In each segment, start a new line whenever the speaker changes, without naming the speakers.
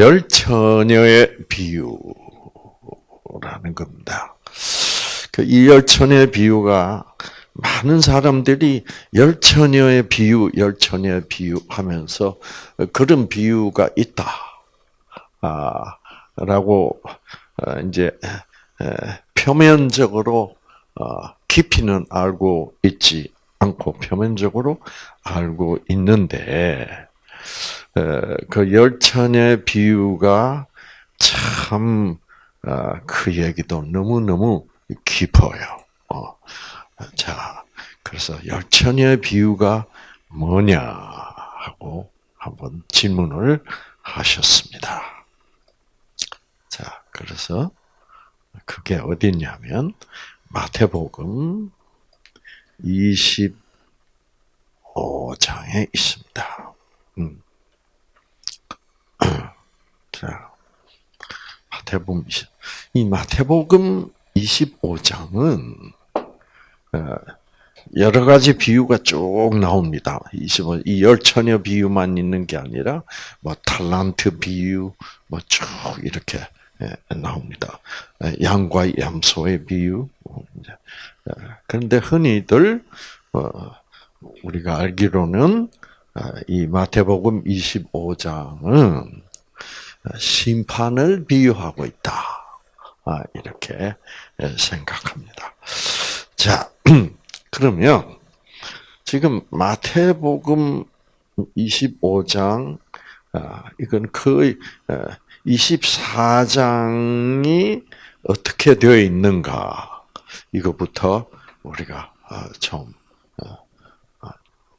열 처녀의 비유라는 겁니다. 그 이 열 처녀의 비유가 많은 사람들이 열 처녀의 비유, 열 처녀의 비유 하면서 그런 비유가 있다. 아, 라고, 어, 이제, 표면적으로, 어, 깊이는 알고 있지 않고, 표면적으로 알고 있는데, 그 열처녀의 비유가 참, 어, 그 얘기도 너무너무 깊어요. 자, 그래서 열처녀의 비유가 뭐냐 하고 한번 질문을 하셨습니다. 자, 그래서 그게 어디냐면 마태복음 25장에 있습니다. 음. 자, 마태복음 이 마태복음 25장은 어, 여러 가지 비유가 쭉 나옵니다. 이 열처녀 비유만 있는 게 아니라 뭐 탈란트 비유 뭐 쭉 이렇게 예, 나옵니다. 예, 양과 염소의 비유. 예, 그런데 흔히들 어, 우리가 알기로는 아, 이 마태복음 25장은 심판을 비유하고 있다. 아, 이렇게 생각합니다. 자, 그러면 지금 마태복음 25장 아, 이건 거의 24장이 어, 어떻게 되어 있는가 이거부터 우리가 어, 좀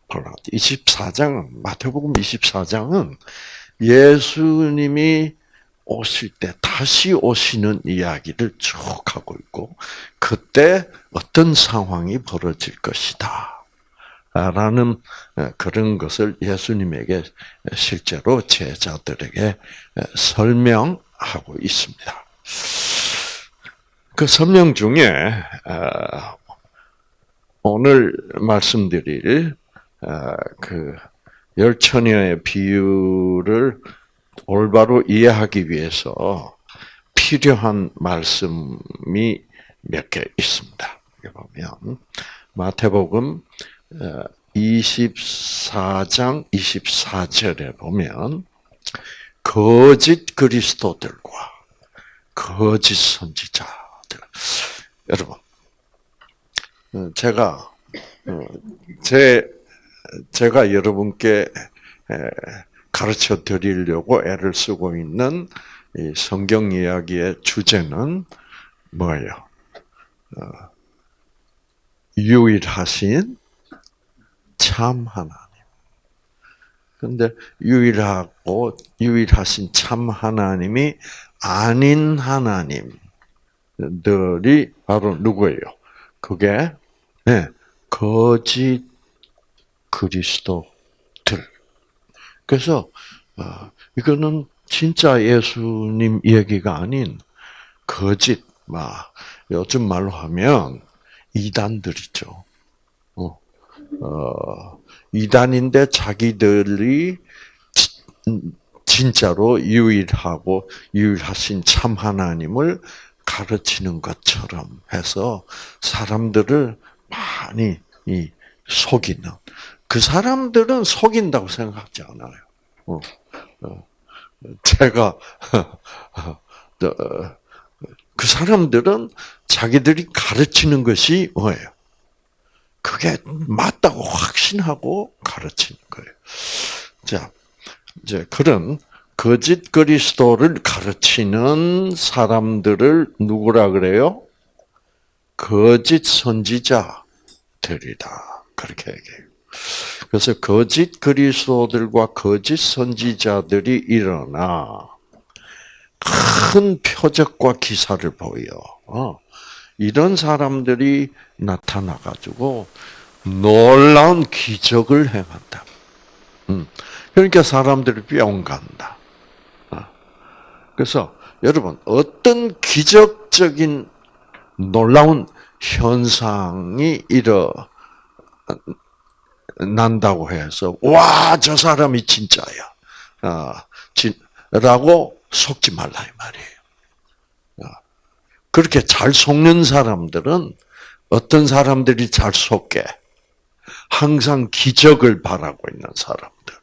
24장 어, 마태복음 24장은 예수님이 오실 때 다시 오시는 이야기를 쭉 하고 있고 그때 어떤 상황이 벌어질 것이다. 라는 그런 것을 예수님에게 실제로 제자들에게 설명하고 있습니다. 그 설명 중에 오늘 말씀드릴 그 열처녀의 비유를 올바로 이해하기 위해서 필요한 말씀이 몇 개 있습니다. 보면 마태복음 24장 어, 24절에 보면 거짓 그리스도들과 거짓 선지자들 여러분 어, 제가 어, 제 제가 여러분께 가르쳐 드리려고 애를 쓰고 있는 성경 이야기의 주제는 뭐예요? 어, 유일하신 참 하나님. 근데 유일하고 유일하신 참 하나님이 아닌 하나님들이 바로 누구예요? 그게 네, 거짓 그리스도 그래서 어, 이거는 진짜 예수님 얘기가 아닌 거짓, 막 요즘 말로 하면 이단들이죠. 어, 어, 이단인데 자기들이 진짜로 유일하고 유일하신 참 하나님을 가르치는 것처럼 해서 사람들을 많이 속이는 그 사람들은 속인다고 생각하지 않아요. 어, 어, 제가 그 사람들은 자기들이 가르치는 것이 뭐예요? 그게 맞다고 확신하고 가르치는 거예요. 자, 이제 그런 거짓 그리스도를 가르치는 사람들을 누구라 그래요? 거짓 선지자들이다. 그렇게 얘기해요. 그래서 거짓 그리스도들과 거짓 선지자들이 일어나 큰 표적과 기사를 보여. 어. 이런 사람들이 나타나 가지고 놀라운 기적을 행한다. 음. 그러니까 사람들이 뿅 간다. 어. 그래서 여러분 어떤 기적적인 놀라운 현상이 일어 난다고 해서 와 저 사람이 진짜야. 아, 진, 라고 속지 말라 이 말이에요. 그렇게 잘 속는 사람들은 어떤 사람들이 잘 속게? 항상 기적을 바라고 있는 사람들.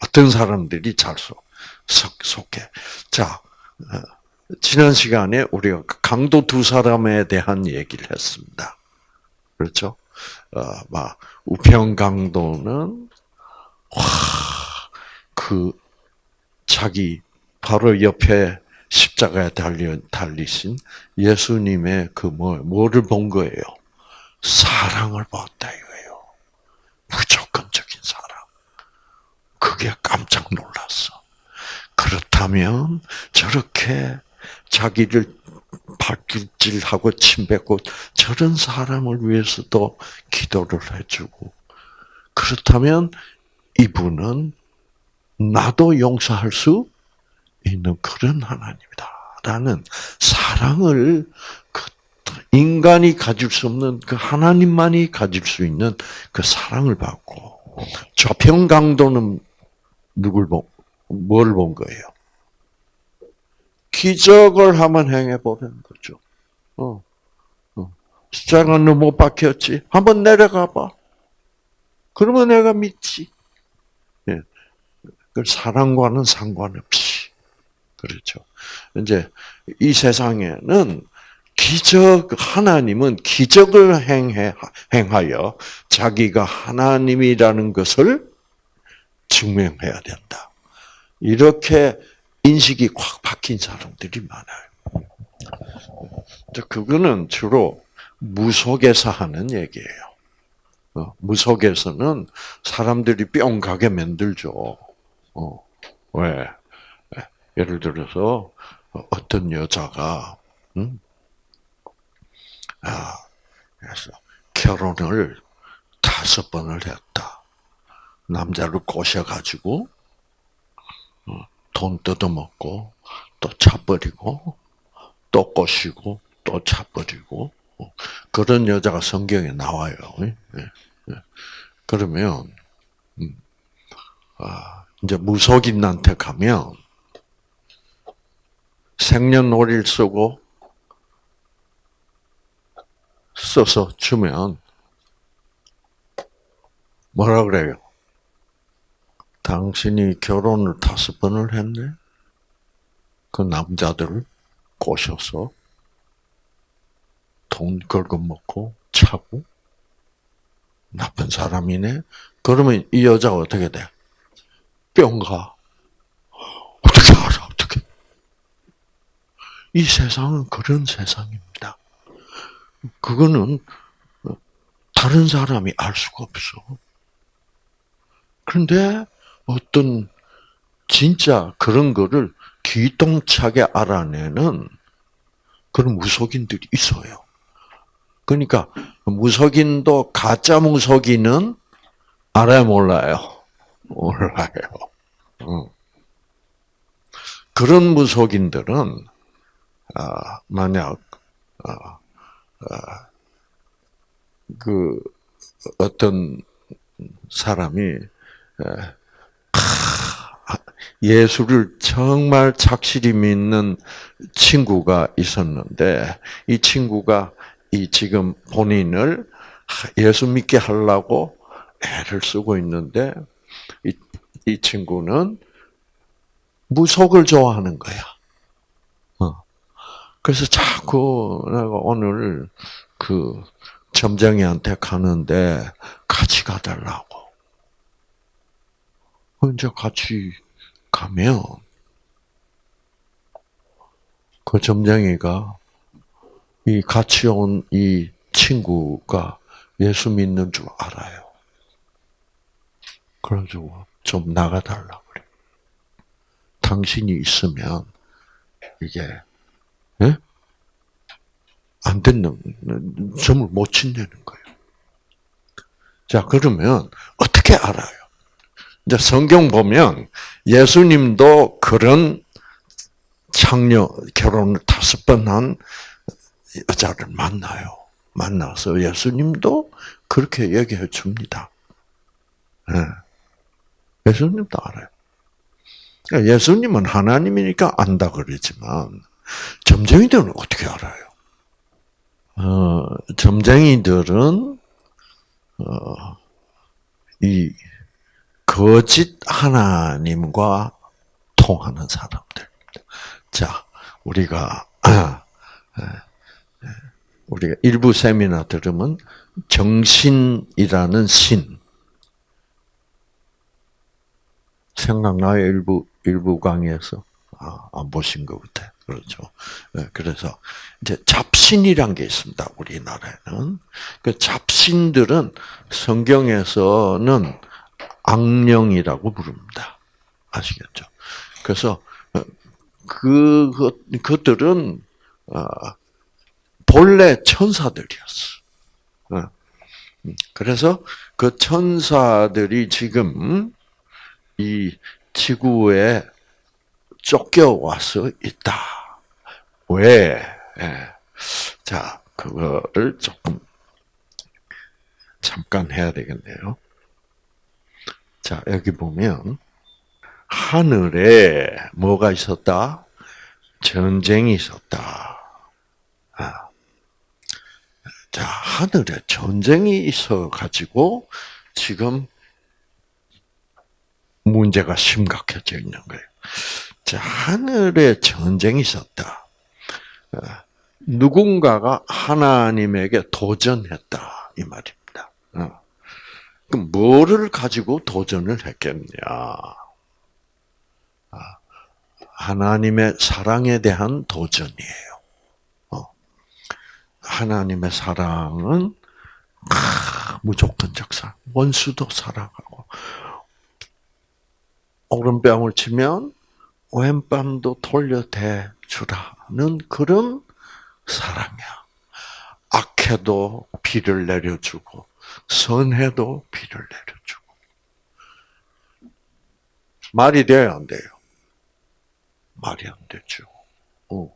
어떤 사람들이 잘 속, 속, 속게. 자, 어, 지난 시간에 우리가 강도 두 사람에 대한 얘기를 했습니다. 그렇죠? 어, 막, 우평 강도는, 와, 그, 자기 바로 옆에 십자가에 달리, 달리신 예수님의 그 뭐, 뭐를 본 거예요? 사랑을 봤다 이거예요. 무조건적인 사랑. 그게 깜짝 놀랐어. 그렇다면 저렇게 자기를 발길질하고 침뱉고 저런 사람을 위해서도 기도를 해주고 그렇다면 이분은 나도 용서할 수 있는 그런 하나님이다. 라는 사랑을 그 인간이 가질 수 없는 그 하나님만이 가질 수 있는 그 사랑을 받고 저평 강도는 누굴 본, 뭘 본 거예요? 기적을 한번 행해 보는 거죠. 어, 어. 십자가는 못 박혔지. 한번 내려가 봐. 그러면 내가 믿지. 예. 그 사랑과는 상관없이. 그렇죠. 이제 이 세상에는 기적 하나님은 기적을 행해 행하여 자기가 하나님이라는 것을 증명해야 된다. 이렇게 인식이 확 박힌 사람들이 많아요. 그거는 주로 무속에서 하는 얘기예요. 어, 무속에서는 사람들이 뿅 가게 만들죠. 어, 왜? 예를 들어서 어떤 여자가 음? 아, 그래서 결혼을 다섯 번을 했다. 남자를 꼬셔가지고 어, 돈 뜯어먹고 또 차버리고 또 꼬시고 또 차버리고 어, 그런 여자가 성경에 나와요. 예, 예. 그러면 음, 아, 이제 무속인한테 가면 생년월일 쓰고 써서 주면 뭐라 그래요? 당신이 결혼을 다섯 번을 했네? 그 남자들을 꼬셔서 돈 긁어먹고 차고 나쁜 사람이네? 그러면 이 여자가 어떻게 돼? 뿅 가. 어떻게 알아? 어떻게? 이 세상은 그런 세상입니다. 그거는 다른 사람이 알 수가 없어. 그런데 어떤 진짜 그런 거를 기똥차게 알아내는 그런 무속인들이 있어요. 그러니까 무속인도 가짜 무속인은 알아요, 몰라요? 몰라요. 그런 무속인들은 아, 만약 아, 아, 그 어떤 사람이 예수를 정말 착실히 믿는 친구가 있었는데 이 친구가 이 지금 본인을 예수 믿게 하려고 애를 쓰고 있는데 이, 이 친구는 무속을 좋아하는 거야. 어. 그래서 자꾸 내가 오늘 그 점쟁이한테 가는데 같이 가달라고. 이제 같이 가면 그 점쟁이가 이 같이 온 이 친구가 예수 믿는 줄 알아요. 그래가지고 좀 나가달라 그래. 당신이 있으면 이게 예? 안 되는 점을 못 친다는 거예요. 자 그러면 어떻게 알아요? 이제 성경 보면 예수님도 그런 창녀 결혼을 다섯 번 한 여자를 만나요. 만나서 예수님도 그렇게 얘기해 줍니다. 네. 예수님도 알아요. 그러니까 예수님은 하나님이니까 안다 그러지만 점쟁이들은 어떻게 알아요? 어, 점쟁이들은 어, 이 거짓 하나님과 통하는 사람들. 자, 우리가 우리가 일부 세미나 들으면 정신이라는 신 생각나요 일부 일부 강의에서 아, 안 보신 것 같아. 그렇죠. 네, 그래서 이제 잡신이란 게 있습니다. 우리나라에는 그 잡신들은 성경에서는 악령이라고 부릅니다. 아시겠죠? 그래서 그 그들은 어, 본래 천사들이었어. 어. 그래서 그 천사들이 지금 이 지구에 쫓겨와서 있다. 왜? 예. 자, 그거를 조금 잠깐 해야 되겠네요. 자, 여기 보면 하늘에 뭐가 있었다? 전쟁이 있었다. 아. 자, 하늘에 전쟁이 있어 가지고 지금 문제가 심각해져 있는 거예요. 자, 하늘에 전쟁이 있었다. 어, 누군가가 하나님에게 도전했다 이 말입니다. 어. 그럼 뭐를 가지고 도전을 했겠냐? 아, 하나님의 사랑에 대한 도전이에요. 어. 하나님의 사랑은 무조건적 사랑, 원수도 사랑하고 오른뺨을 치면 왼뺨도 돌려대 주라는 그런 사랑이야. 악해도 비를 내려주고 선해도 비를 내려주고 말이 돼요 안 돼요? 말이 안 되죠. 어.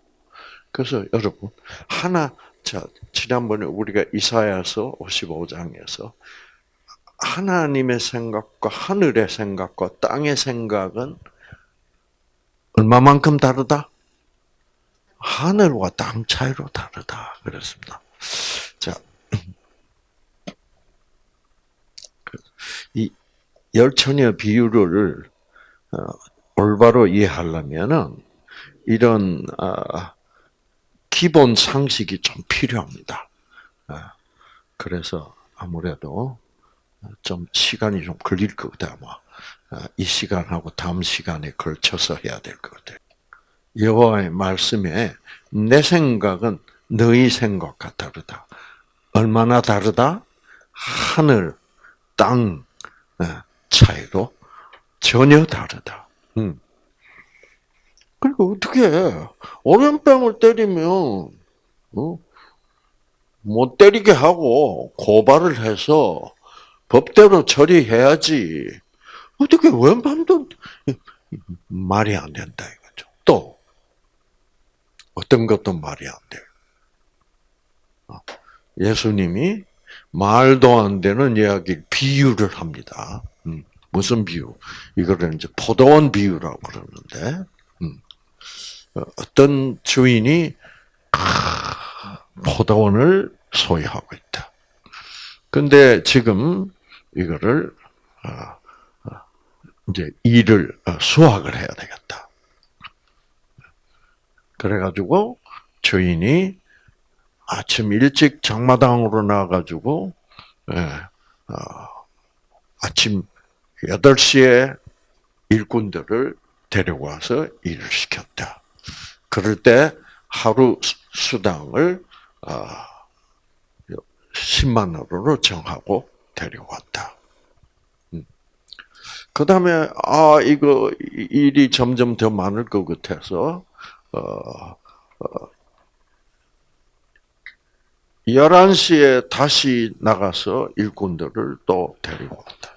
그래서 여러분 하나 자 지난번에 우리가 이사야서 55장에서 하나님의 생각과 하늘의 생각과 땅의 생각은 얼마만큼 다르다? 하늘과 땅 차이로 다르다. 그랬습니다. 자, 이 열처녀 비유를 어, 올바로 이해하려면은 이런 어, 기본 상식이 좀 필요합니다. 어, 그래서 아무래도 좀 시간이 좀 걸릴 것 같아요. 아마 이 시간하고 다음 시간에 걸쳐서 해야 될 것 같아요. 여호와의 말씀에 내 생각은 너희 생각과 다르다. 얼마나 다르다? 하늘, 땅 차이로 전혀 다르다. 음. 그리고 어떻게 오른뺨을 때리면 어? 못 때리게 하고 고발을 해서 법대로 처리해야지. 어떻게 왼밤도 말이 안 된다 이거죠. 또 어떤 것도 말이 안 돼요. 어, 예수님이 말도 안 되는 이야기 비유를 합니다. 음, 무슨 비유? 이거를 이제 포도원 비유라고 그러는데 음, 어, 어떤 주인이 포도원을 소유하고 있다. 근데 지금 이거를 어, 어, 이제 일을 어, 수확을 해야 되겠다. 그래가지고 주인이 아침 일찍 장마당으로 나가지고 예, 아침 8시에 일꾼들을 데려와서 일을 시켰다. 그럴 때 하루 수당을 10만 원으로 정하고 데려왔다. 음. 그 다음에, 아, 이거, 일이 점점 더 많을 것 같아서, 어, 어, 11시에 다시 나가서 일꾼들을 또 데리고 왔다.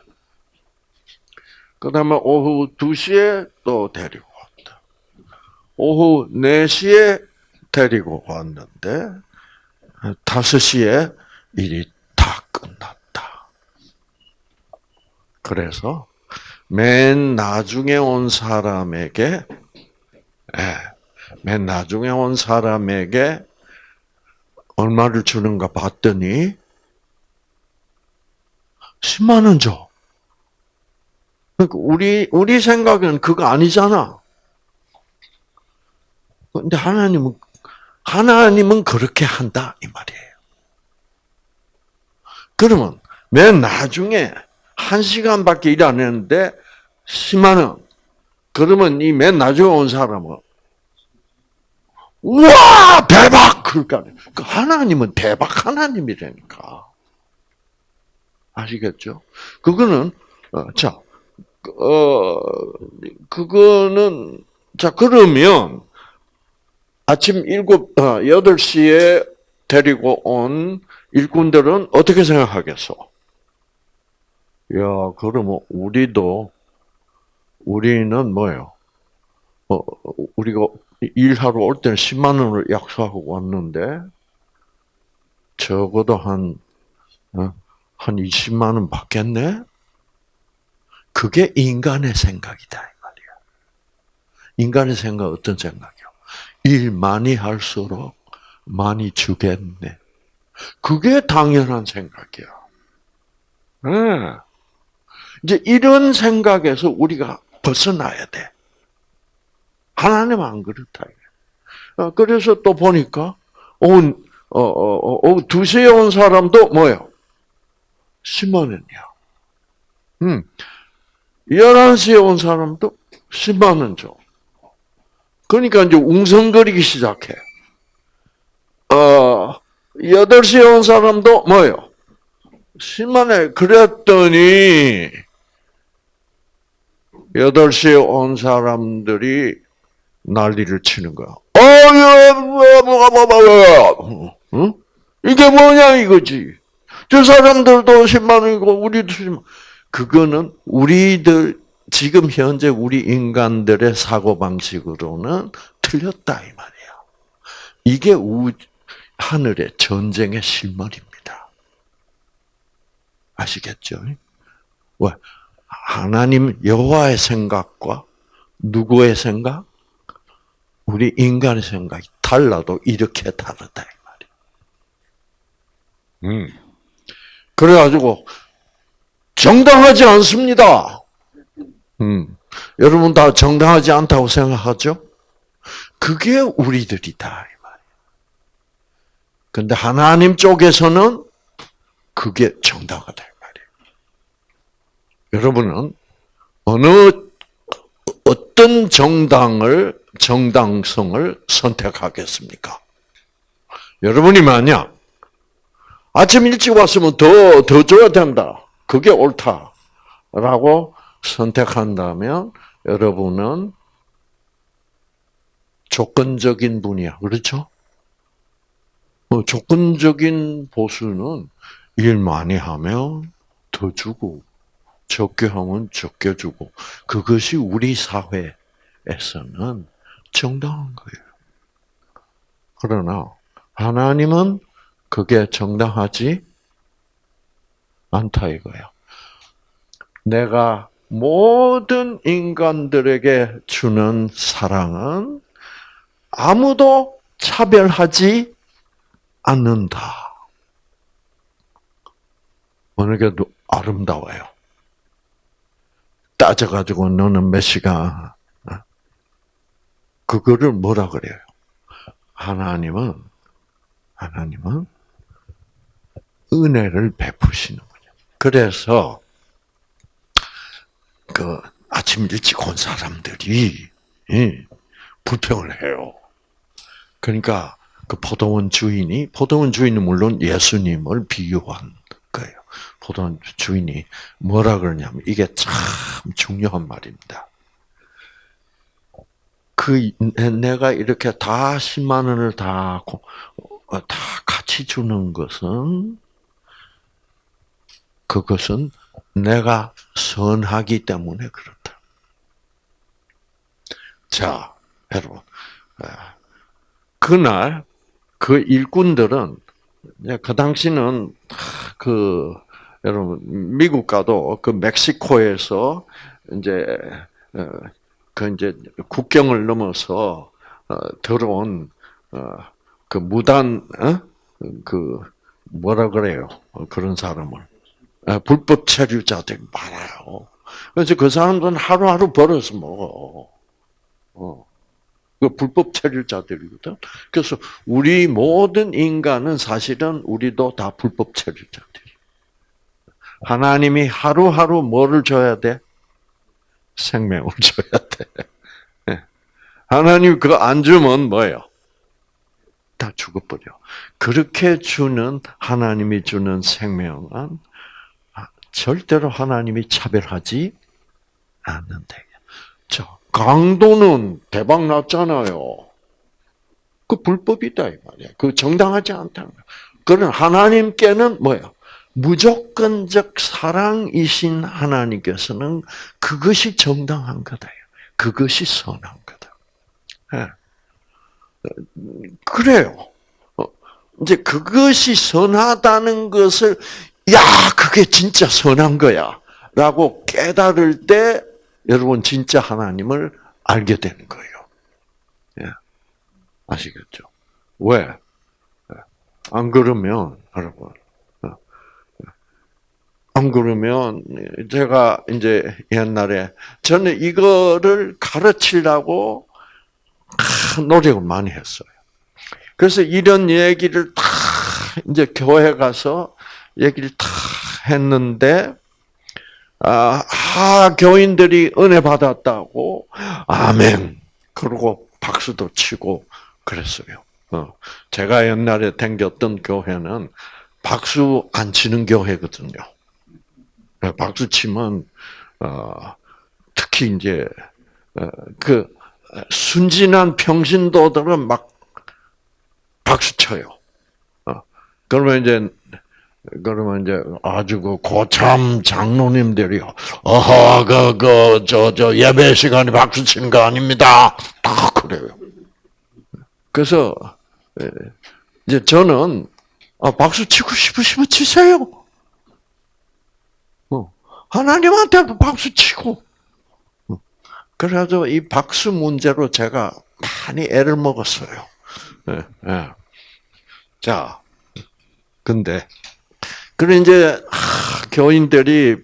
그 다음에 오후 2시에 또 데리고 왔다. 오후 4시에 데리고 왔는데, 5시에 일이 다 끝났다. 그래서 맨 나중에 온 사람에게, 예, 맨 나중에 온 사람에게 얼마를 주는가 봤더니 10만 원 줘. 그러니까 우리 우리 생각은 그거 아니잖아. 근데 하나님은 하나님은 그렇게 한다 이 말이에요. 그러면 맨 나중에 한 시간밖에 일 안 했는데 10만 원. 그러면 이 맨 나중에 온 사람은 우와 대박 그러니까 그 하나님은 대박 하나님이라니까 아시겠죠? 그거는 어, 자, 어 그거는 자 그러면 아침 일곱 어, 여덟 시에 데리고 온 일꾼들은 어떻게 생각하겠어? 야, 그러면 우리도 우리는 뭐예요? 어, 우리가 일하러 올 때는 10만 원을 약속하고 왔는데 적어도 한, 어, 한 20만 원 받겠네? 그게 인간의 생각이다, 이 말이야. 인간의 생각 어떤 생각이요? 일 많이 할수록 많이 주겠네. 그게 당연한 생각이야. 네. 이제 이런 생각에서 우리가 벗어나야 돼. 하나님 안 그렇다. 어, 그래서 또 보니까, 온, 어, 어, 어, 2시에 온 사람도 뭐예요? 10만원이야. 음. 11시에 온 사람도 10만원 줘. 그러니까 이제 웅성거리기 시작해. 어, 8시에 온 사람도 뭐예요? 10만원. 그랬더니, 8시에 온 사람들이 난리를 치는 거야. 어, 응? 이게 뭐냐 이거지. 저 사람들도 10만 원이고 우리도 10만 그거는 우리들 지금 현재 우리 인간들의 사고 방식으로는 틀렸다 이 말이야. 이게 우 하늘의 전쟁의 실물입니다. 아시겠죠? 왜? 하나님 여호와의 생각과 누구의 생각? 우리 인간의 생각이 달라도 이렇게 다르다 이 말이에요. 음. 그래가지고 정당하지 않습니다. 음. 여러분 다 정당하지 않다고 생각하죠? 그게 우리들이다 이 말이에요. 근데 하나님 쪽에서는 그게 정당하다 이 말이에요. 여러분은 어느 어떤 정당을 정당성을 선택하겠습니까? 여러분이 만약 아침 일찍 왔으면 더, 더 줘야 된다. 그게 옳다. 라고 선택한다면 여러분은 조건적인 분이야. 그렇죠? 뭐 조건적인 보수는 일 많이 하면 더 주고, 적게 하면 적게 주고, 그것이 우리 사회에서는 정당한 거예요. 그러나 하나님은 그게 정당하지 않다 이거예요. 내가 모든 인간들에게 주는 사랑은 아무도 차별하지 않는다. 어느 게 아름다워요. 따져가지고 너는 몇 시간 그거를 뭐라 그래요? 하나님은 하나님은 은혜를 베푸시는 거죠. 그래서 그 아침 일찍 온 사람들이 불평을 해요. 그러니까 그 포도원 주인이 포도원 주인은 물론 예수님을 비유한 거예요. 포도원 주인이 뭐라 그러냐면 이게 참 중요한 말입니다. 그 내가 이렇게 다 10만 원을 다, 어, 다 같이 주는 것은 그것은 내가 선하기 때문에 그렇다. 자, 여러분. 아, 그날 그 일꾼들은 그 당시는 그 여러분 미국 가도 그 멕시코에서 이제 어, 그 이제 국경을 넘어서 어, 들어온 어, 그 무단 어? 그 뭐라 그래요? 어, 그런 사람을 아, 불법 체류자들이 많아요. 그래서 그 사람들은 하루하루 벌어서 먹어. 어. 그 불법 체류자들이거든. 그래서 우리 모든 인간은 사실은 우리도 다 불법 체류자들이. 하나님이 하루하루 뭐를 줘야 돼? 생명을 줘야 돼. 예. 하나님 그거 안 주면 뭐예요? 다 죽어버려. 그렇게 주는 하나님이 주는 생명은 절대로 하나님이 차별하지 않는다. 자, 강도는 대박 났잖아요. 그 불법이다 이 말이야. 그 정당하지 않다는 거야. 그런 하나님께는 뭐야? 무조건적 사랑이신 하나님께서는 그것이 정당한 거다. 그것이 선한 거다. 네. 그래요. 어, 이제 그것이 선하다는 것을 야 그게 진짜 선한 거야. 라고 깨달을 때 여러분 진짜 하나님을 알게 되는 거예요. 예. 아시겠죠? 왜? 예. 안 그러면 여러분 어, 안 그러면 제가 이제 옛날에 저는 이거를 가르치려고 노력을 많이 했어요. 그래서 이런 얘기를 다 이제 교회 가서 얘기를 다 했는데 아, 아, 교인들이 은혜 받았다고, 아멘. 그러고 박수도 치고 그랬어요. 어. 제가 옛날에 댕겼던 교회는 박수 안 치는 교회거든요. 네, 박수 치면, 어, 특히 이제, 어, 그, 순진한 평신도들은 막 박수 쳐요. 어. 그러면 이제 그러면 이제 아주 그 고참 장로님들이요. 어허, 그, 그, 저, 저, 예배 시간에 박수 치는 거 아닙니다. 다 그래요. 그래서, 예, 이제 저는, 아, 박수 치고 싶으시면 치세요. 어, 하나님한테 박수 치고. 어, 그래서 이 박수 문제로 제가 많이 애를 먹었어요. 예, 예. 자, 근데, 그래 이제 아, 교인들이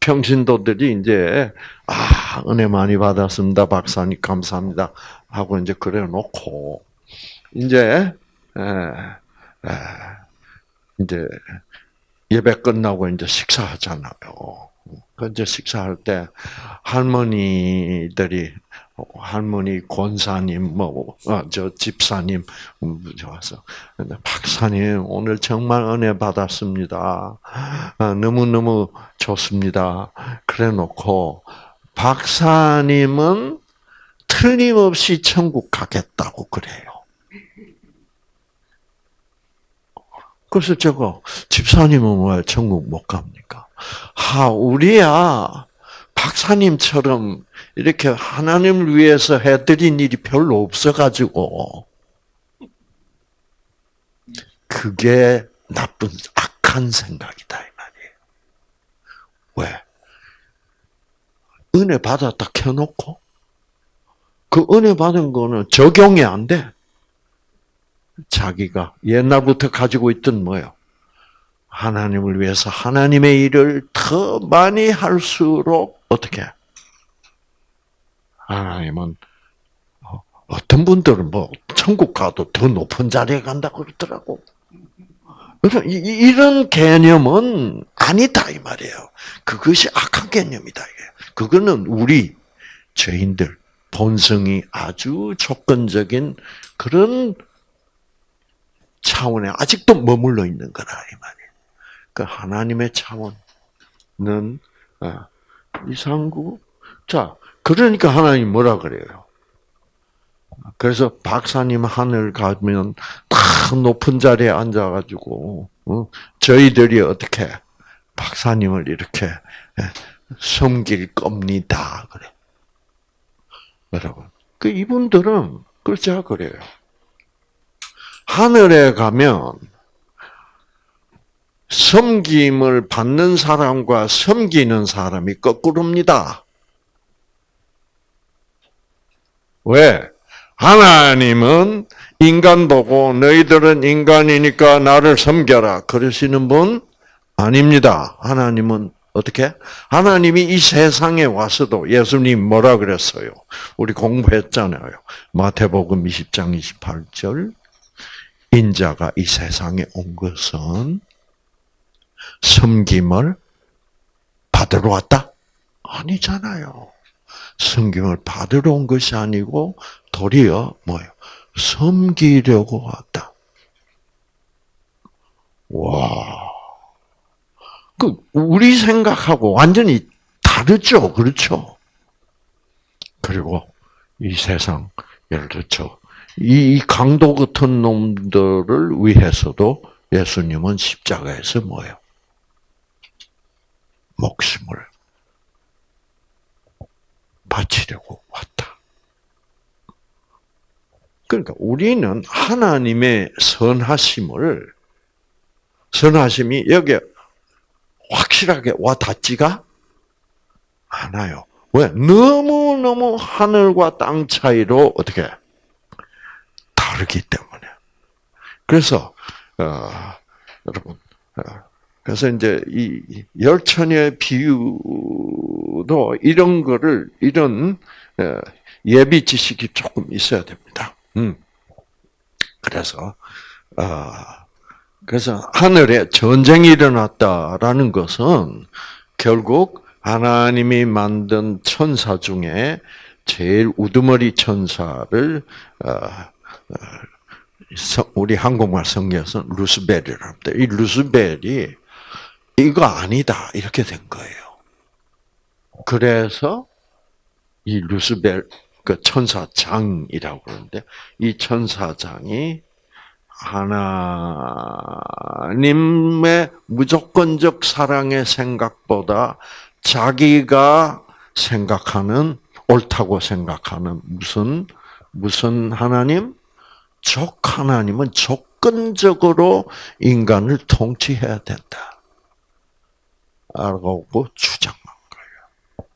평신도들이 이제 아 은혜 많이 받았습니다 박사님 감사합니다 하고 이제 그래 놓고 이제 에, 에, 이제 예배 끝나고 이제 식사하잖아요. 그 이제 식사할 때 할머니들이 할머니 권사님 뭐저 어, 집사님 와서 박사님 오늘 정말 은혜 받았습니다. 아, 너무 너무 좋습니다. 그래놓고 박사님은 틀림없이 천국 가겠다고 그래요. 그래서 제가 집사님은 왜 천국 못 갑니까? 하 우리야 박사님처럼 이렇게 하나님을 위해서 해드린 일이 별로 없어가지고 그게 나쁜 악한 생각이다 이 말이에요. 왜? 은혜 받았다 켜놓고 그 은혜 받은 거는 적용이 안 돼. 자기가 옛날부터 가지고 있던 뭐요? 하나님을 위해서 하나님의 일을 더 많이 할수록 어떻게? 하나님은 어, 어떤 분들은 뭐 천국 가도 더 높은 자리에 간다고 그러더라고. 그래서 이런 개념은 아니다 이 말이에요. 그것이 악한 개념이다 이게. 그거는 우리 죄인들 본성이 아주 조건적인 그런 차원에 아직도 머물러 있는 거라 이 말이에요. 그 하나님의 차원은 어, 이상구. 자, 그러니까 하나님 뭐라 그래요? 그래서 박사님 하늘 가면 딱 높은 자리에 앉아가지고 어? 저희들이 어떻게 박사님을 이렇게 예, 섬길 겁니다. 그래. 여러분, 그 이분들은 그렇지 그래요. 하늘에 가면 섬김을 받는 사람과 섬기는 사람이 거꾸로입니다. 왜? 하나님은 인간 보고 너희들은 인간이니까 나를 섬겨라. 그러시는 분 아닙니다. 하나님은 어떻게? 하나님이 이 세상에 와서도 예수님 뭐라 그랬어요? 우리 공부했잖아요. 마태복음 20장 28절. 인자가 이 세상에 온 것은 섬김을 받으러 왔다? 아니잖아요. 섬김을 받으러 온 것이 아니고 도리어 뭐예요? 섬기려고 왔다. 와. 그 우리 생각하고 완전히 다르죠. 그렇죠? 그리고 이 세상 예를 들죠. 이 강도 같은 놈들을 위해서도 예수님은 십자가에서 뭐예요? 목숨을 바치려고 왔다. 그러니까 우리는 하나님의 선하심을 선하심이 여기에 확실하게 와 닿지가 않아요. 왜? 너무너무 하늘과 땅 차이로 어떻게 다르기 때문에. 그래서 어, 여러분 어, 그래서 이제 이 열처녀의 비유도 이런 거를 이런 어, 예비 지식이 조금 있어야 됩니다. 음. 그래서 어, 그래서 하늘에 전쟁이 일어났다라는 것은 결국 하나님이 만든 천사 중에 제일 우두머리 천사를 우리 한국말 성경에서 루스벨이라고 합니다. 이 루스벨이 이거 아니다 이렇게 된 거예요. 그래서 이 루스벨 그 천사장이라고 그러는데 이 천사장이 하나님의 무조건적 사랑의 생각보다 자기가 생각하는 옳다고 생각하는 무슨 무슨 하나님 적 하나님은 조건적으로 인간을 통치해야 된다. 라고 주장한 거예요.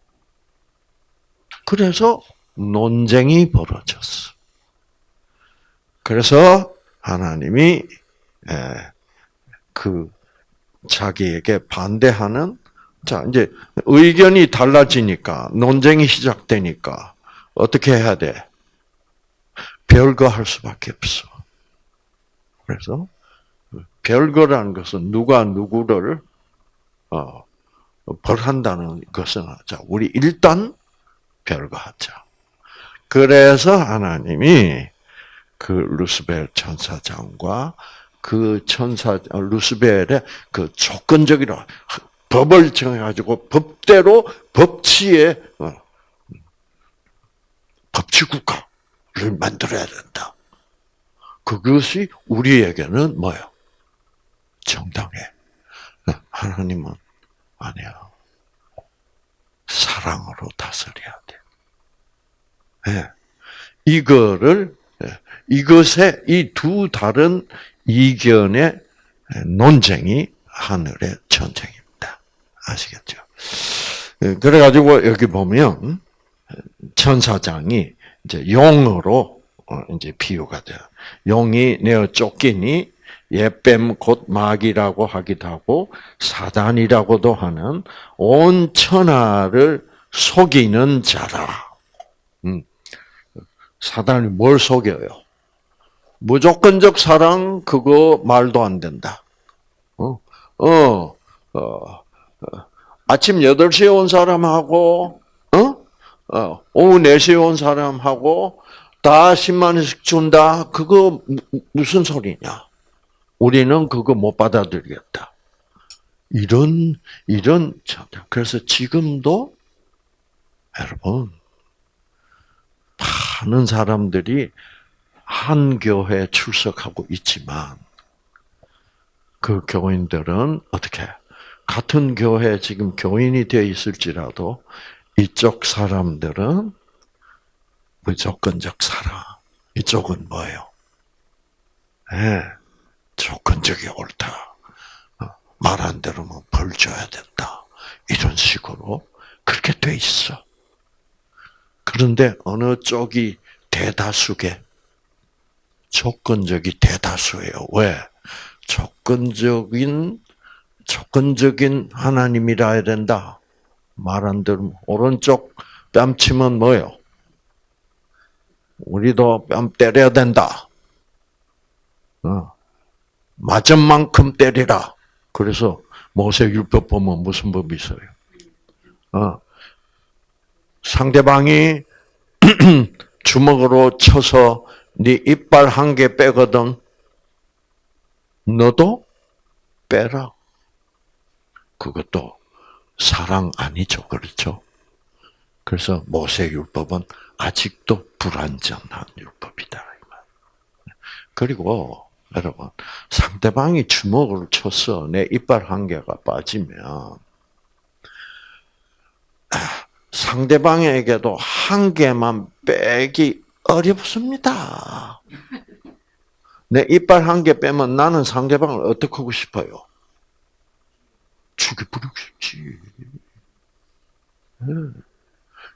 그래서 논쟁이 벌어졌어. 그래서 하나님이 그 자기에게 반대하는 자 이제 의견이 달라지니까 논쟁이 시작되니까 어떻게 해야 돼? 별거 할 수밖에 없어. 그래서 별거라는 것은 누가 누구를 어, 벌한다는 것은 자 우리 일단 별거 하자. 그래서 하나님이 그 루스벨 천사장과 그 천사 루스벨의 그 조건적이라 법을 정해가지고 법대로 법치에 어, 법치국가를 만들어야 된다. 그것이 우리에게는 뭐요? 정당해. 하나님은 아니야. 사랑으로 다스려야 돼. 네. 이거를 이것의 이두 다른 이견의 논쟁이 하늘의 전쟁입니다. 아시겠죠? 예, 그래가지고 여기 보면 천사장이 이제 용으로 어, 이제 비유가 돼요. 용이 내어 쫓기니 예뱀 곧 마귀라고 하기도 하고 사단이라고도 하는 온 천하를 속이는 자라. 음. 사단이 뭘 속여요? 무조건적 사랑 그거 말도 안 된다. 어, 어, 어, 어. 아침 8시에 온 사람하고 어? 어, 오후 4시에 온 사람하고 다 10만 원씩 준다. 그거 무슨 소리냐? 우리는 그거 못 받아들이겠다. 이런 이런 그래서 지금도 여러분 많은 사람들이 한 교회에 출석하고 있지만 그 교인들은 어떻게 같은 교회 지금 교인이 되어 있을지라도 이쪽 사람들은 무조건적 사랑. 이쪽은 뭐예요? 네, 조건적이 옳다. 어, 말한 대로는 벌 줘야 된다. 이런 식으로 그렇게 돼 있어. 그런데 어느 쪽이 대다수게 조건적이 대다수예요. 왜? 조건적인 조건적인 하나님이라 해야 된다. 말안 들으면 오른쪽 뺨치면 뭐요? 우리도 뺨 때려야 된다. 어. 맞은 만큼 때리라. 그래서 모세율법 보면 무슨 법이 있어요? 어. 상대방이 주먹으로 쳐서 네 이빨 한 개 빼거든. 너도 빼라. 그것도 사랑 아니죠. 그렇죠? 그래서 모세율법은 아직도 불완전한 율법이다. 그리고 여러분 상대방이 주먹을 쳐서 내 이빨 한 개가 빠지면 상대방에게도 한 개만 빼기 어렵습니다. 내 이빨 한 개 빼면 나는 상대방을 어떻게 하고 싶어요? 죽여버리고 싶지.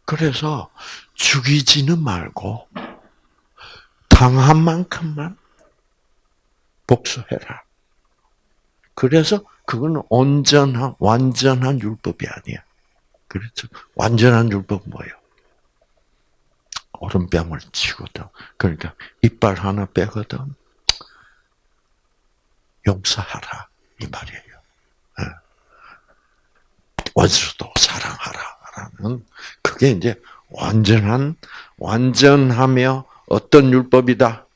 그래서 죽이지는 말고 당한 만큼만 복수해라. 그래서 그건 온전한 완전한 율법이 아니야. 그렇죠? 완전한 율법 뭐예요? 오른뺨을 치거든. 그러니까 이빨 하나 빼거든. 용서하라 이 말이에요. 예. 원수도 사랑하라라는 그게 이제 완전한 완전하며 어떤 율법이다?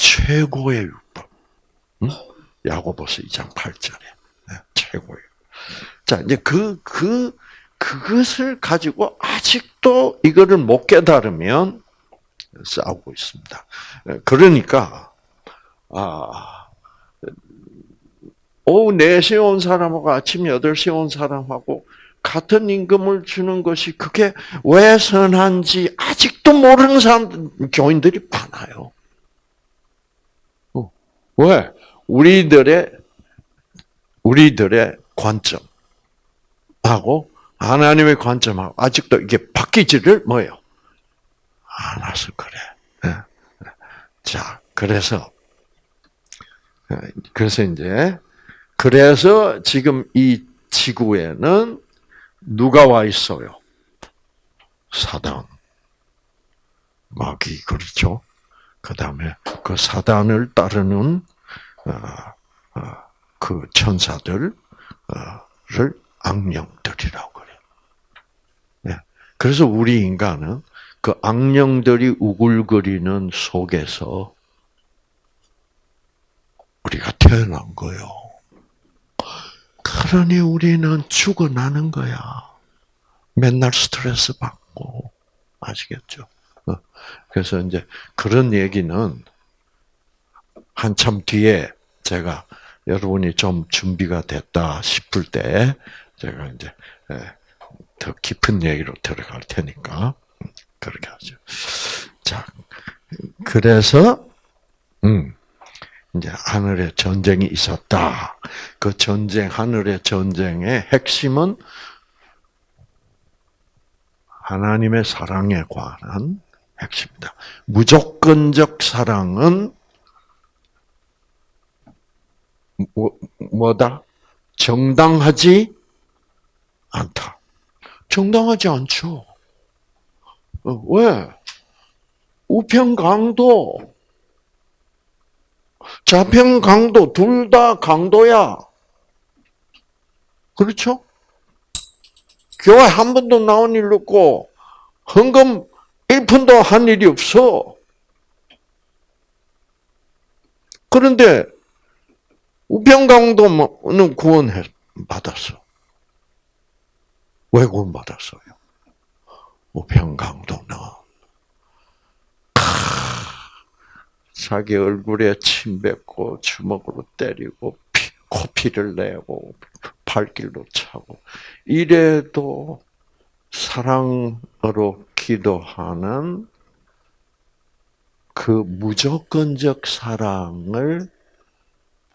최고의 율법. 응? 야고보서 2장 8절에 네, 최고의. 자 이제 그그 그, 그것을 가지고 아직도 이거를 못 깨달으면 싸우고 있습니다. 그러니까 아 오후 4시에 온 사람하고 아침 8시에 온 사람하고 같은 임금을 주는 것이 그게 왜 선한지 아직도 모르는 사람, 교인들이 많아요. 어, 왜? 우리들의, 우리들의 관점하고 하나님의 관점하고 아직도 이게 바뀌지를 뭐예요? 않아서 그래. 예. 자, 그래서, 예, 그래서 이제, 그래서 지금 이 지구에는 누가 와 있어요? 사단. 마귀, 그렇죠? 그 다음에 그 사단을 따르는, 그 천사들을 악령들이라고 그래요. 네. 그래서 우리 인간은 그 악령들이 우글거리는 속에서 우리가 태어난 거요. 그러니 우리는 죽어나는 거야. 맨날 스트레스 받고. 아시겠죠? 어. 그래서 이제 그런 얘기는 한참 뒤에 제가 여러분이 좀 준비가 됐다 싶을 때 제가 이제 예, 더 깊은 얘기로 들어갈 테니까 그렇게 하죠. 자, 그래서 음. 이제 하늘에 전쟁이 있었다. 그 전쟁, 하늘의 전쟁의 핵심은 하나님의 사랑에 관한 핵심이다. 무조건적 사랑은 뭐, 뭐다? 정당하지 않다. 정당하지 않죠. 어, 왜? 우평강도 자평 강도 둘 다 강도야. 그렇죠? 교회 한 번도 나온 일 없고 헌금 1푼도 한 일이 없어. 그런데 우평강도는 구원 받았어. 왜 구원 받았어요? 우평강도는 자기 얼굴에 침 뱉고 주먹으로 때리고 피, 코피를 내고 발길로 차고 이래도 사랑으로 기도하는 그 무조건적 사랑을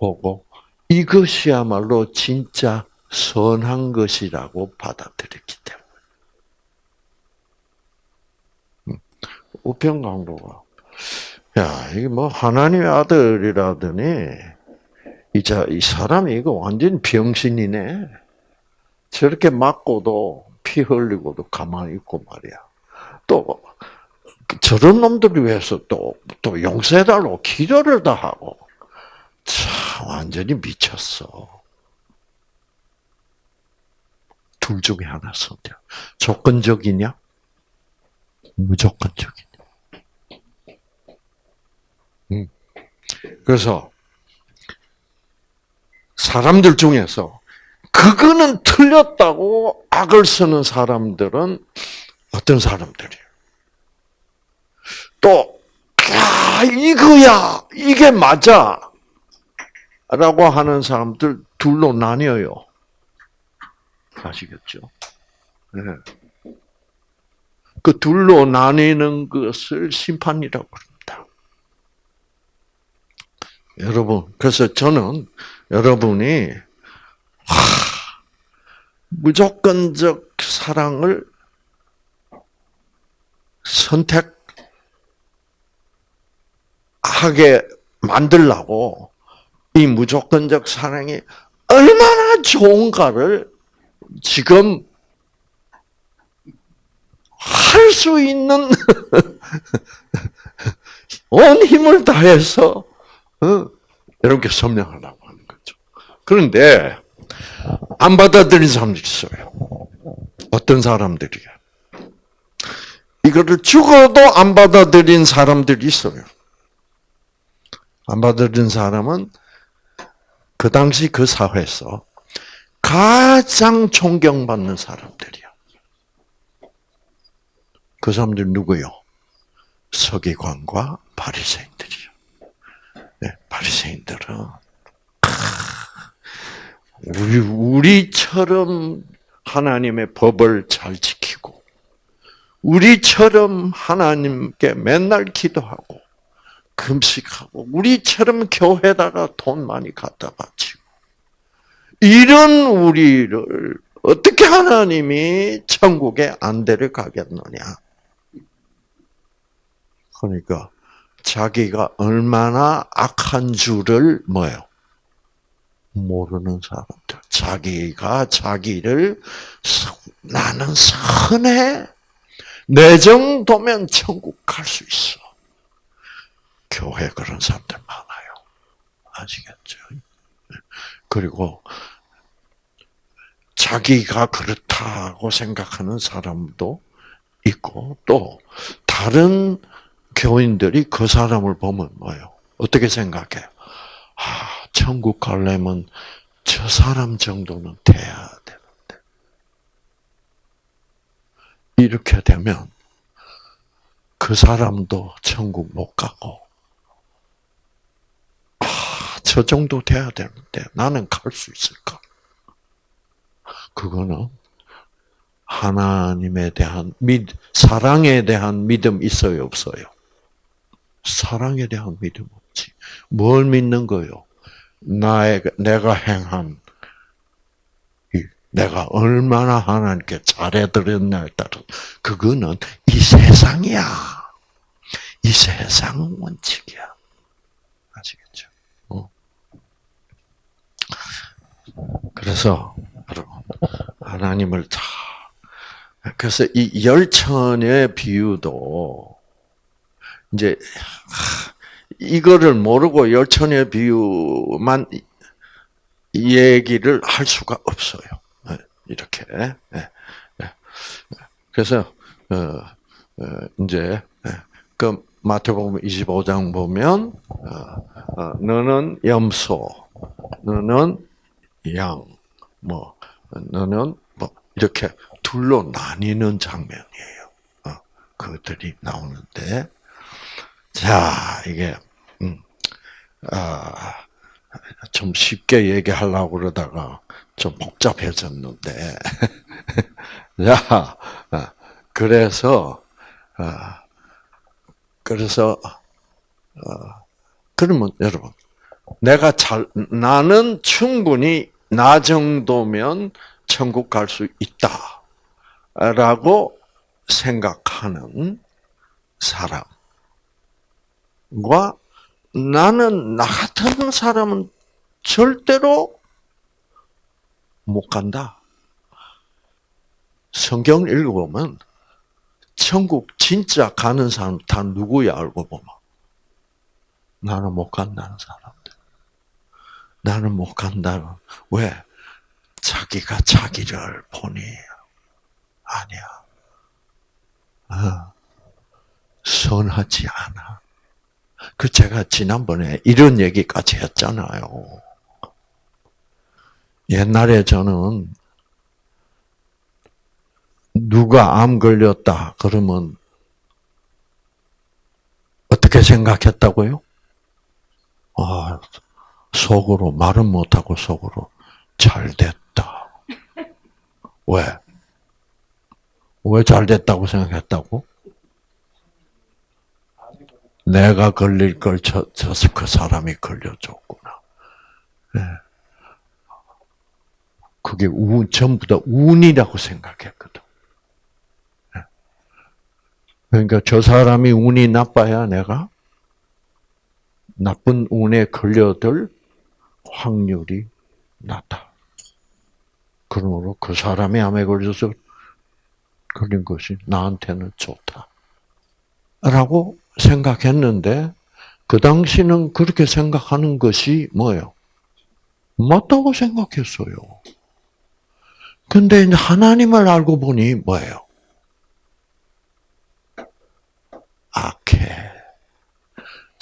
보고 이것이야말로 진짜 선한 것이라고 받아들였기 때문에. 음. 우편 강도가 야 이게 뭐 하나님의 아들이라더니 이자 이 사람이 이거 완전 병신이네. 저렇게 맞고도 피 흘리고도 가만히 있고 말이야. 또 저런 놈들을 위해서 또 또 용서해달라고 기도를 다 하고 참 완전히 미쳤어. 둘 중에 하나 선택. 조건적이냐? 무조건적이냐? 음. 그래서 사람들 중에서 그거는 틀렸다고 악을 쓰는 사람들은 어떤 사람들이에요? 또, 야, 이거야! 이게 맞아! 라고 하는 사람들 둘로 나뉘어요. 아시겠죠? 네. 그 둘로 나뉘는 것을 심판이라고 합니다. 여러분, 그래서 저는 여러분이 하, 무조건적 사랑을 선택하게 만들라고 이 무조건적 사랑이 얼마나 좋은가를 지금 할 수 있는 온 힘을 다해서 어, 여러분께 설명하려고 하는 거죠. 그런데 안 받아들인 사람도 있어요. 어떤 사람들이야? 이거를 죽어도 안 받아들인 사람들이 있어요. 안 받아들인 사람은 그 당시 그 사회에서 가장 존경받는 사람들이야. 그 사람들 누구요? 서기관과 바리새인들이요. 네, 바리새인들은 우리 우리처럼 하나님의 법을 잘 지키고 우리처럼 하나님께 맨날 기도하고 금식하고 우리처럼 교회다가 돈 많이 갖다 바치고 이런 우리를 어떻게 하나님이 천국에 안 데려가겠느냐? 그러니까 자기가 얼마나 악한 줄을 뭐요? 모르는 사람들. 자기가 자기를 나는 선해. 내 정도면 천국 갈 수 있어. 교회 그런 사람들 많아요. 아시겠죠? 그리고 자기가 그렇다고 생각하는 사람도 있고 또 다른 교인들이 그 사람을 보면 뭐요? 어떻게 생각해요? 아, 천국 가려면 저 사람 정도는 돼야 되는데. 이렇게 되면 그 사람도 천국 못 가고, 아, 저 정도 돼야 되는데 나는 갈 수 있을까? 그거는 하나님에 대한 믿, 사랑에 대한 믿음 있어요, 없어요? 사랑에 대한 믿음 없지. 뭘 믿는 거요? 나의, 내가 행한, 내가 얼마나 하나님께 잘해드렸냐에 따라, 그거는 이 세상이야. 이 세상 원칙이야. 아시겠죠? 어. 그래서, 여러분, 하나님을 다, 그래서 이 열천의 비유도, 이제, 이거를 모르고 열천의 비유만 얘기를 할 수가 없어요. 네, 이렇게. 네, 네. 그래서 어, 이제 그 마태복음 25장 보면 어, 어, 너는 염소, 너는 양, 뭐 너는 뭐 이렇게 둘로 나뉘는 장면이에요. 그것들이 나오는데 자, 이게, 음, 아, 좀 쉽게 얘기하려고 그러다가 좀 복잡해졌는데. 자, 아, 그래서, 아, 그래서, 아, 그러면 여러분, 내가 잘, 나는 충분히 나 정도면 천국 갈 수 있다. 라고 생각하는 사람과 나는 나 같은 사람은 절대로 못 간다. 성경 읽어보면 천국 진짜 가는 사람 다 누구야 알고 보면 나는 못 간다는 사람들. 나는 못 간다는 왜 자기가 자기를 보니 아니야. 어, 선하지 않아. 그 제가 지난번에 이런 얘기까지 했잖아요. 옛날에 저는 누가 암 걸렸다 그러면 어떻게 생각했다고요? 아, 속으로 말은 못하고 속으로 잘 됐다. 왜? 왜 잘 됐다고 생각했다고? 내가 걸릴 걸 저, 저, 그 사람이 걸려줬구나. 네. 그게 운, 전부 다 운이라고 생각했거든. 네. 그러니까 저 사람이 운이 나빠야 내가 나쁜 운에 걸려들 확률이 낮다. 그러므로 그 사람이 암에 걸려서 걸린 것이 나한테는 좋다. 라고 생각했는데, 그 당시는 그렇게 생각하는 것이 뭐예요? 맞다고 생각했어요. 근데 이제 하나님을 알고 보니 뭐예요? 악해.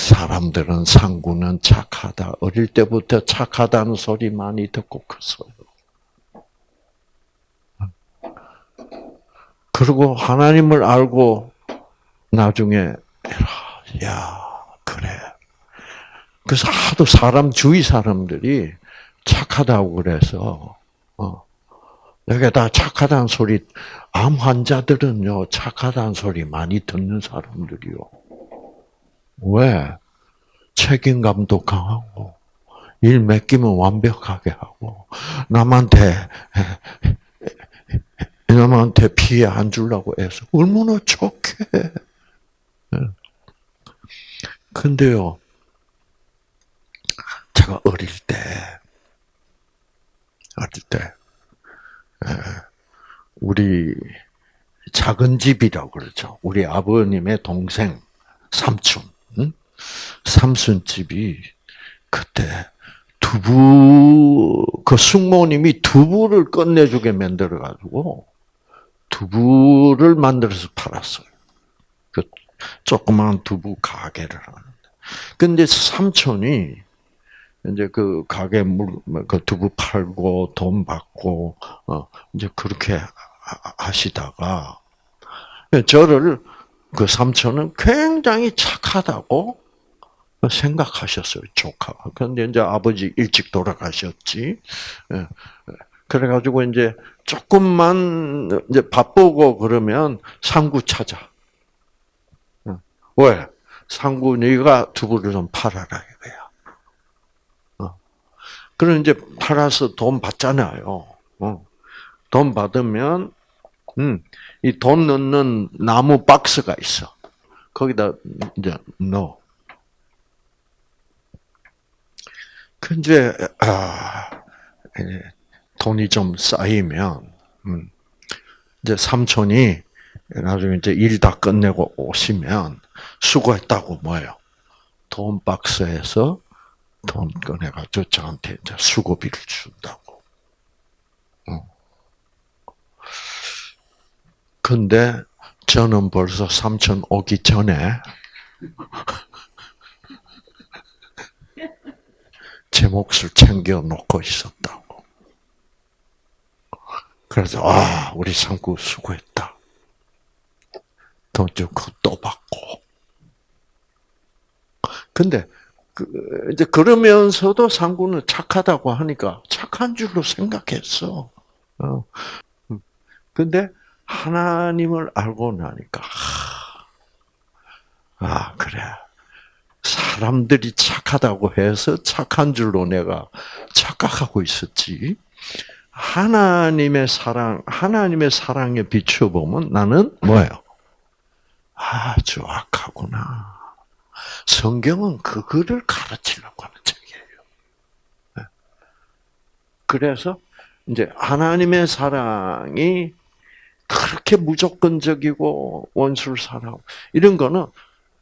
사람들은 상구는 착하다. 어릴 때부터 착하다는 소리 많이 듣고 컸어요. 그리고 하나님을 알고 나중에 야 그래. 그래서 하도 사람 주위 사람들이 착하다고 그래서 어, 내가 다 착하다는 소리 암 환자들은요 착하다는 소리 많이 듣는 사람들이요. 왜? 책임감도 강하고 일 맡기면 완벽하게 하고 남한테 남한테 피해 안 주려고 해서 얼마나 좋게. 예. 근데요, 제가 어릴 때, 어릴 때, 예, 우리 작은 집이라고 그러죠. 우리 아버님의 동생, 삼촌, 삼촌 집이 그때 두부, 그 숙모님이 두부를 끝내주게 만들어 가지고, 두부를 만들어서 팔았어요. 그 조그마한 두부 가게를 하는데. 근데 삼촌이 이제 그 가게 물 그 두부 팔고 돈 받고 어 이제 그렇게 하시다가 저를 그 삼촌은 굉장히 착하다고 생각하셨어요, 조카. 근데 이제 아버지 일찍 돌아가셨지. 예. 그래가지고 이제 조금만 이제 바쁘고 그러면 상구 찾아. 왜? 상구 네가 두부를 좀 팔아라 이거야. 어. 그럼 이제 팔아서 돈 받잖아요. 어. 돈 받으면 음, 이 돈 넣는 나무 박스가 있어. 거기다 이제 넣어. 그 이제 아, 돈이 좀 쌓이면 음, 이제 삼촌이 나중에 이제 일 다 끝내고 오시면 수고했다고 뭐예요? 돈 박스에서 돈 꺼내가지고 저한테 이제 수고비를 준다고. 어. 근데 저는 벌써 삼촌 오기 전에 제 몫을 챙겨 놓고 있었다고. 그래서 아 우리 상구 수고했다. 돈좀또 받고. 근데 그 이제 그러면서도 상구는 착하다고 하니까 착한 줄로 생각했어. 어. 근데 하나님을 알고 나니까 아 그래 사람들이 착하다고 해서 착한 줄로 내가 착각하고 있었지. 하나님의 사랑, 하나님의 사랑에 비춰보면 나는 뭐예요? 아주 악하구나. 성경은 그거를 가르치려고 하는 책이에요. 네. 그래서 이제 하나님의 사랑이 그렇게 무조건적이고 원수를 사랑 이런 거는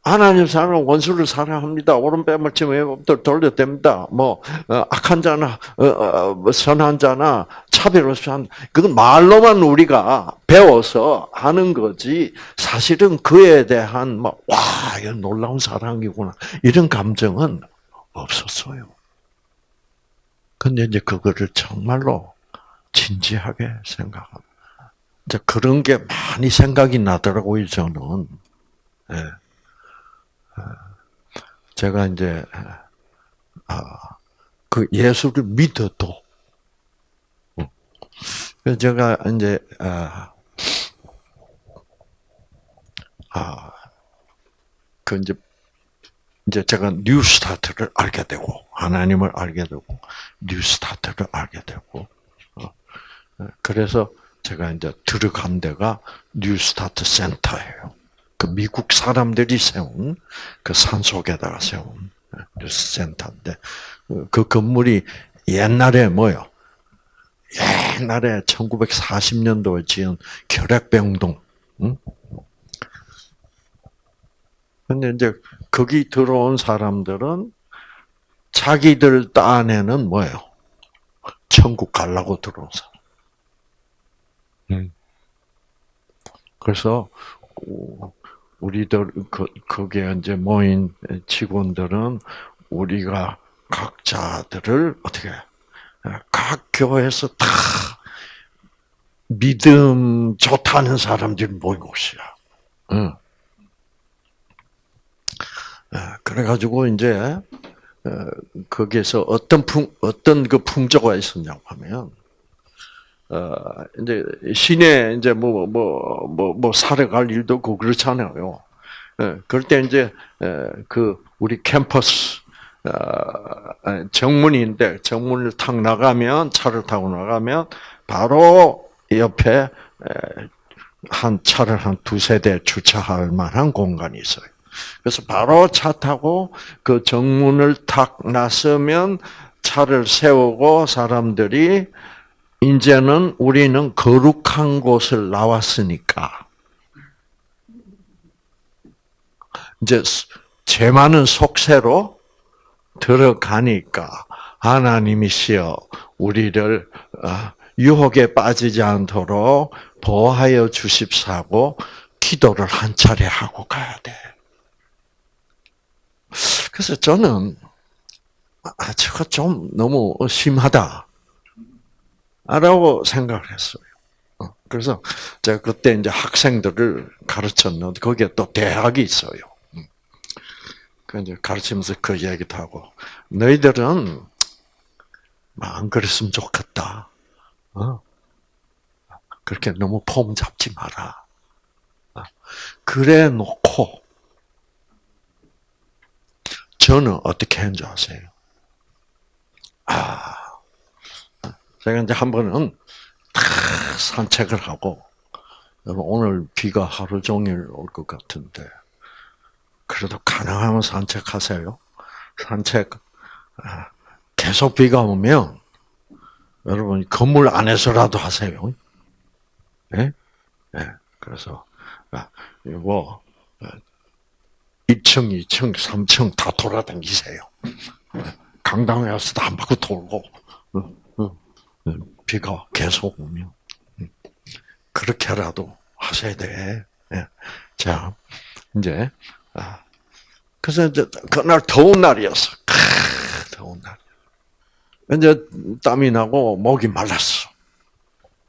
하나님 사랑 원수를 사랑합니다. 오른뺨을 치면 돌려댑니다. 뭐 어, 악한 자나 어, 어, 뭐 선한 자나 차별 없이 한 그건 말로만 우리가 배워서 하는 거지 사실은 그에 대한 막와 뭐, 놀라운 사랑이구나 이런 감정은 없었어요. 근데 이제 그거를 정말로 진지하게 생각합니다. 이제 그런 게 많이 생각이 나더라고요, 저는. 예. 제가 이제, 아, 그 예수를 믿어도, 제가 이제, 아, 아, 그 이제, 이제 제가 New Start를 알게 되고, 하나님을 알게 되고, New Start를 알게 되고, 어, 그래서 제가 이제 들어간 데가 New Start 센터예요. 그 미국 사람들이 세운 그 산 속에다가 세운 New Start 센터인데 그 건물이 옛날에 뭐요? 옛날에 1940년도에 지은 결핵병동. 응? 근데 이제 거기 들어온 사람들은 자기들 딴에는 뭐예요? 천국 갈라고 들어온 사람. 음. 그래서 우리들 그 거기에 이제 모인 직원들은 우리가 각자들을 어떻게 각 교회에서 다 믿음 좋다는 사람들이 모인 곳이야. 응. 그래가지고 이제 거기에서 어떤 풍 어떤 그 풍조가 있었냐고 하면 어, 이제 시내 이제 뭐 뭐 뭐 뭐 사러 갈 일도 없고 그렇잖아요. 예, 그럴 때 이제 예, 그 우리 캠퍼스 어, 정문인데 정문을 탁 나가면 차를 타고 나가면 바로 옆에 한 차를 한 두세 대 주차할 만한 공간이 있어요. 그래서 바로 차 타고 그 정문을 탁 나서면 차를 세우고 사람들이 이제는 우리는 거룩한 곳을 나왔으니까 이제 죄 많은 속세로 들어가니까 하나님이시여 우리를 어, 유혹에 빠지지 않도록 보호하여 주십사고 기도를 한 차례 하고 가야 돼. 그래서 저는 아, 저거 좀 너무 심하다. 라고 생각을 했어요. 어, 그래서 제가 그때 이제 학생들을 가르쳤는데 거기에 또 대학이 있어요. 음. 그 이제 가르치면서 그 얘기도 하고 너희들은 안 그랬으면 좋겠다. 어? 그렇게 너무 폼 잡지 마라. 어? 그래 놓고 저는 어떻게 했는지 아세요? 아, 제가 이제 한 번은 산책을 하고 오늘 비가 하루 종일 올 것 같은데 그래도 가능하면 산책하세요. 산책 아, 계속 비가 오면 여러분 건물 안에서라도 하세요. 예? 네? 그래서 아, 이거 2층, 2층, 3층 다 돌아다니세요. 강당에 와서도 한 바퀴 돌고 비가 계속 오면 음, 그렇게라도 하셔야 돼. 예. 자, 이제 아, 그래서 이제 그날 더운 날이었어. 더운 날. 이제 땀이 나고 목이 말랐어.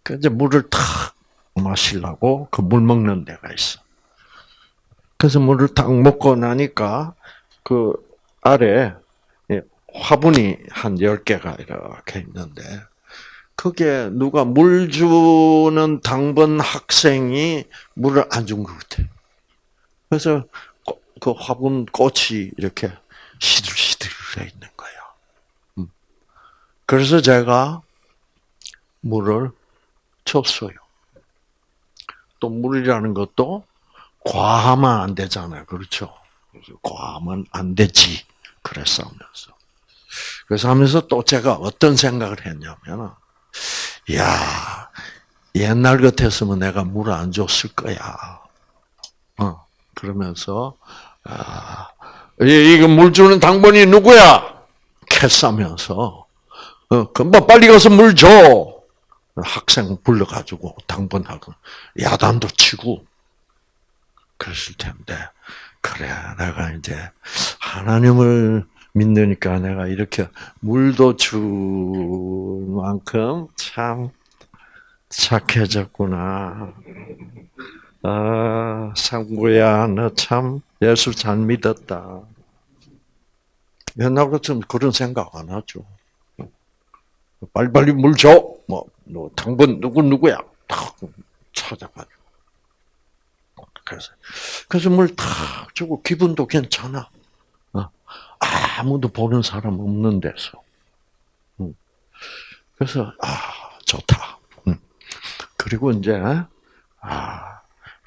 그 이제 물을 탁 마시려고 그 물 먹는 데가 있어. 그래서 물을 딱 먹고 나니까 그 아래 화분이 한 10개가 이렇게 있는데 그게 누가 물 주는 당번 학생이 물을 안 준 것 같아. 그래서 그 화분 꽃이 이렇게 시들시들해 있는 거야. 음. 그래서 제가 물을 줬어요. 또 물이라는 것도 과하면 안 되잖아요. 그렇죠? 과하면 안 되지. 그랬어 하면서. 그래서 하면서 또 제가 어떤 생각을 했냐면, 야 옛날 같았으면 내가 물 안 줬을 거야. 어, 그러면서, 아, 이거 물 주는 당번이 누구야? 캐싸면서, 어, 금방 빨리 가서 물 줘! 학생 불러가지고 당번하고, 야단도 치고, 그랬을 텐데, 그래, 내가 이제, 하나님을 믿으니까 내가 이렇게 물도 줄 만큼 참 착해졌구나. 아, 상구야, 너 참 예수 잘 믿었다. 옛날 같으면 그런 생각 안 하죠. 빨리빨리 물 줘! 뭐, 너 당번 누구, 누구야? 탁 찾아가지고. 그래서, 그래서 물 탁 주고 기분도 괜찮아. 어? 아무도 보는 사람 없는 데서. 그래서, 아, 좋다. 그리고 이제, 아,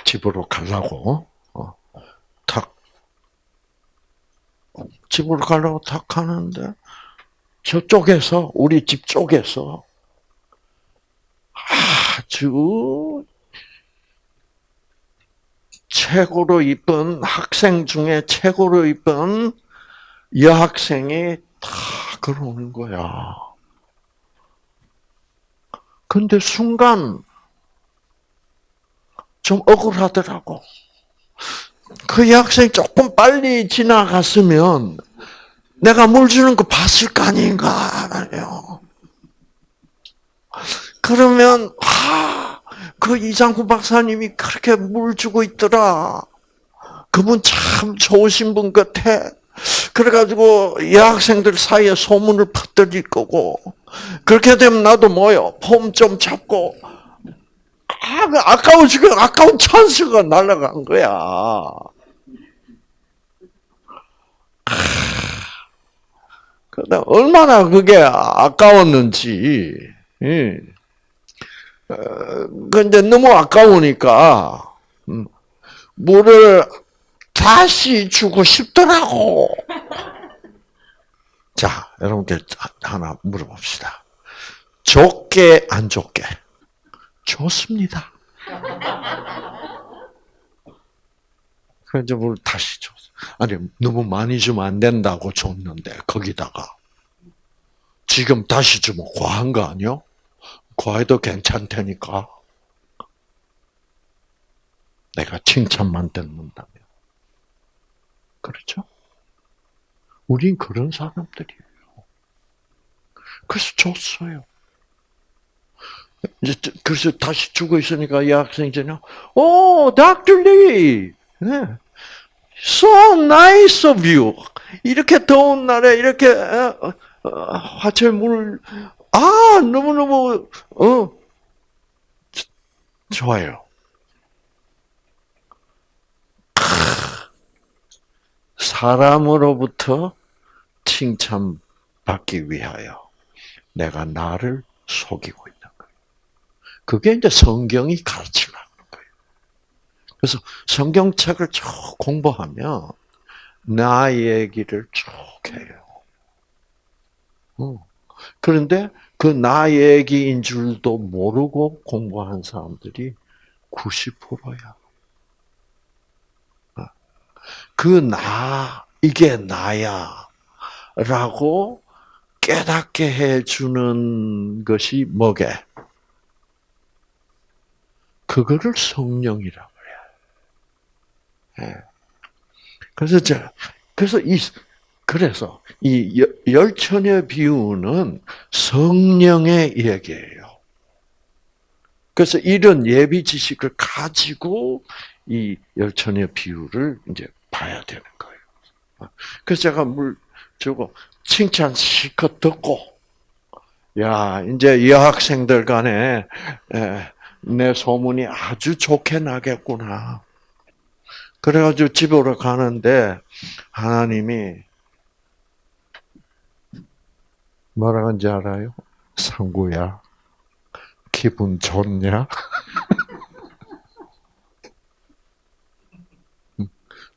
집으로 가려고, 어, 탁, 집으로 가려고 탁 하는데, 저쪽에서, 우리 집 쪽에서, 아주, 최고로 이쁜, 학생 중에 최고로 이쁜 여학생이 다 걸어오는 거야. 근데 순간, 좀 억울하더라고. 그 여학생이 조금 빨리 지나갔으면 내가 물 주는 거 봤을 거 아닌가 말이요. 그러면 아, 그 이장구 박사님이 그렇게 물 주고 있더라. 그분 참 좋으신 분 같아. 그래가지고 여학생들 사이에 소문을 퍼뜨릴 거고 그렇게 되면 나도 뭐요 폼 좀 잡고 아, 그 아까운 지금 아까운 찬스가 날아간 거야. 그다 얼마나 그게 아까웠는지. 예. 근데 너무 아까우니까 음, 물을 다시 주고 싶더라고. 자, 여러분께 하나 물어봅시다. 좋게 안 좋게? 좋습니다. 그래서 물 다시 줬어. 아니, 너무 많이 주면 안 된다고 줬는데, 거기다가. 지금 다시 주면 과한 거 아니요? 과해도 괜찮다니까. 내가 칭찬만 듣는다면. 그렇죠? 우린 그런 사람들이에요. 그래서 줬어요. 이제 그래서 다시 죽어 있으니까 이 학생이 오, Dr. Lee, so nice of you. 이렇게 더운 날에 이렇게 어, 어, 화채 물을 아 너무 너무 어 좋아요. 사람으로부터 칭찬받기 위하여 내가 나를 속이고 있는 거예요. 그게 이제 성경이 가르치는 거예요. 그래서 성경책을 쭉 공부하면 나 얘기를 쭉 해요. 어. 그런데 그 나 얘기인 줄도 모르고 공부한 사람들이 90%야. 그 나, 이게 나야. 라고 깨닫게 해주는 것이 뭐게? 그거를 성령이라고 해요. 예. 그래서 저, 그래서 이, 그래서 이 열천의 비유는 성령의 얘기예요. 그래서 이런 예비 지식을 가지고 이 열천의 비유를 이제 봐야 되는 거예요. 그래서 제가 물 주고 칭찬 실컷 듣고, 야 이제 여학생들 간에 내 소문이 아주 좋게 나겠구나. 그래가지고 집으로 가는데 하나님이 뭐라 하는지 알아요? 상구야, 기분 좋냐?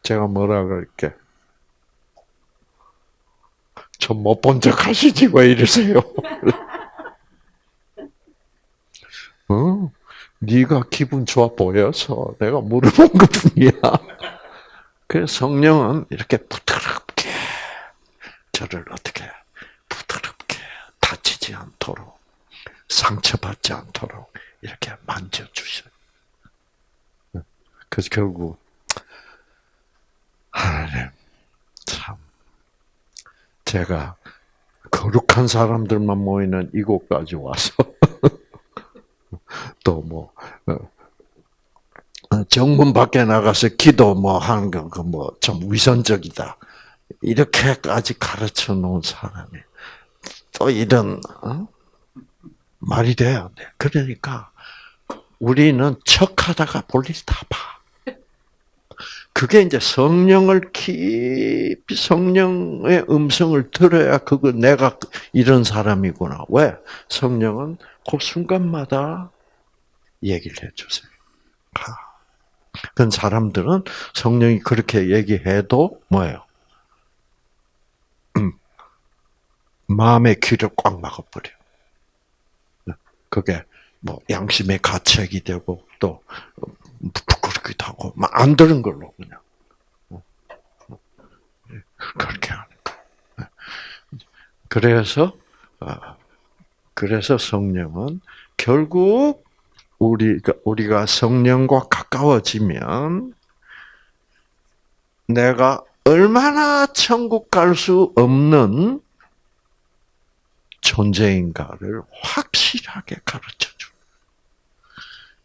제가 뭐라 그럴게? 저 못 본 척 하시지 왜 이러세요? 어? 네가 기분 좋아 보여서 내가 물어본 것뿐이야. 그 성령은 이렇게 부드럽게 저를 어떻게 부드럽게 다치지 않도록 상처받지 않도록 이렇게 만져주셔요. 그래서 결국 하나님 참 제가 거룩한 사람들만 모이는 이곳까지 와서 또뭐 어, 어, 정문 밖에 나가서 기도 뭐 하는 거그뭐 좀 위선적이다 이렇게까지 가르쳐 놓은 사람이 또 이런 어? 말이 돼야 돼. 그러니까 우리는 척하다가 볼일 다 봐. 그게 이제 성령을 깊이 성령의 음성을 들어야 그거 내가 이런 사람이구나. 왜? 성령은 그 순간마다 얘기를 해주세요. 그런 사람들은 성령이 그렇게 얘기해도 뭐예요? 음, 마음의 귀를 꽉 막아버려. 그게 뭐 양심의 가책이 되고 또 부끄럽기도 하고 안 들은 걸로 그냥 그렇게 하는 거. 그래서 아, 그래서 성령은 결국 우리가 우리가 성령과 가까워지면 내가 얼마나 천국 갈 수 없는 존재인가를 확실하게 가르쳐 줘.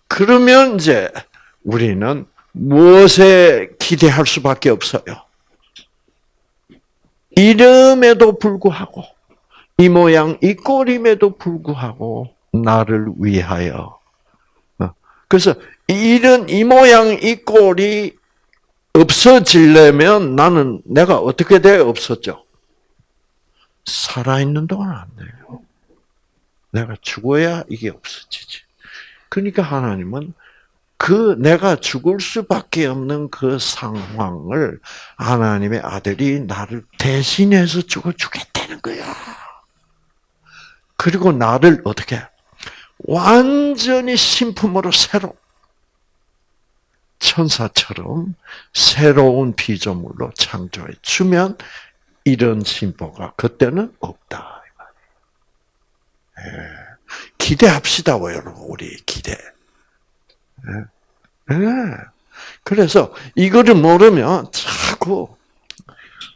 그러면 이제 우리는 무엇에 기대할 수밖에 없어요? 이름에도 불구하고 이 모양 이 꼴임에도 불구하고 나를 위하여 어. 그래서 이런 이 모양 이 꼴이 없어지려면 나는 내가 어떻게 돼 없었죠? 살아있는 동안 안 돼요. 내가 죽어야 이게 없어지지. 그러니까 하나님은 그 내가 죽을 수밖에 없는 그 상황을 하나님의 아들이 나를 대신해서 죽어 주겠다는 거야. 그리고 나를 어떻게 완전히 신품으로 새로 천사처럼 새로운 피조물로 창조해 주면 이런 신보가 그때는 없다. 예. 기대합시다, 여러분. 우리 기대. 예. 예. 그래서 이거를 모르면 자꾸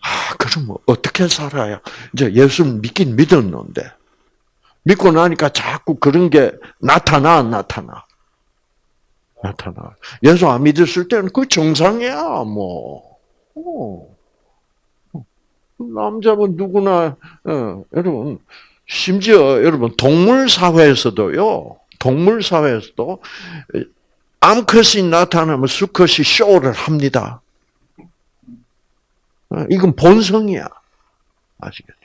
아 그럼 뭐 어떻게 살아야 이제 예수를 믿긴 믿었는데 믿고 나니까 자꾸 그런 게 나타나 나타나 나타나 예수 안 믿었을 때는 그 정상이야 뭐. 어. 남자분 누구나 어, 여러분 심지어 여러분 동물 사회에서도요. 동물 사회에서도 암컷이 나타나면 수컷이 쇼를 합니다. 어, 이건 본성이야. 아시겠죠?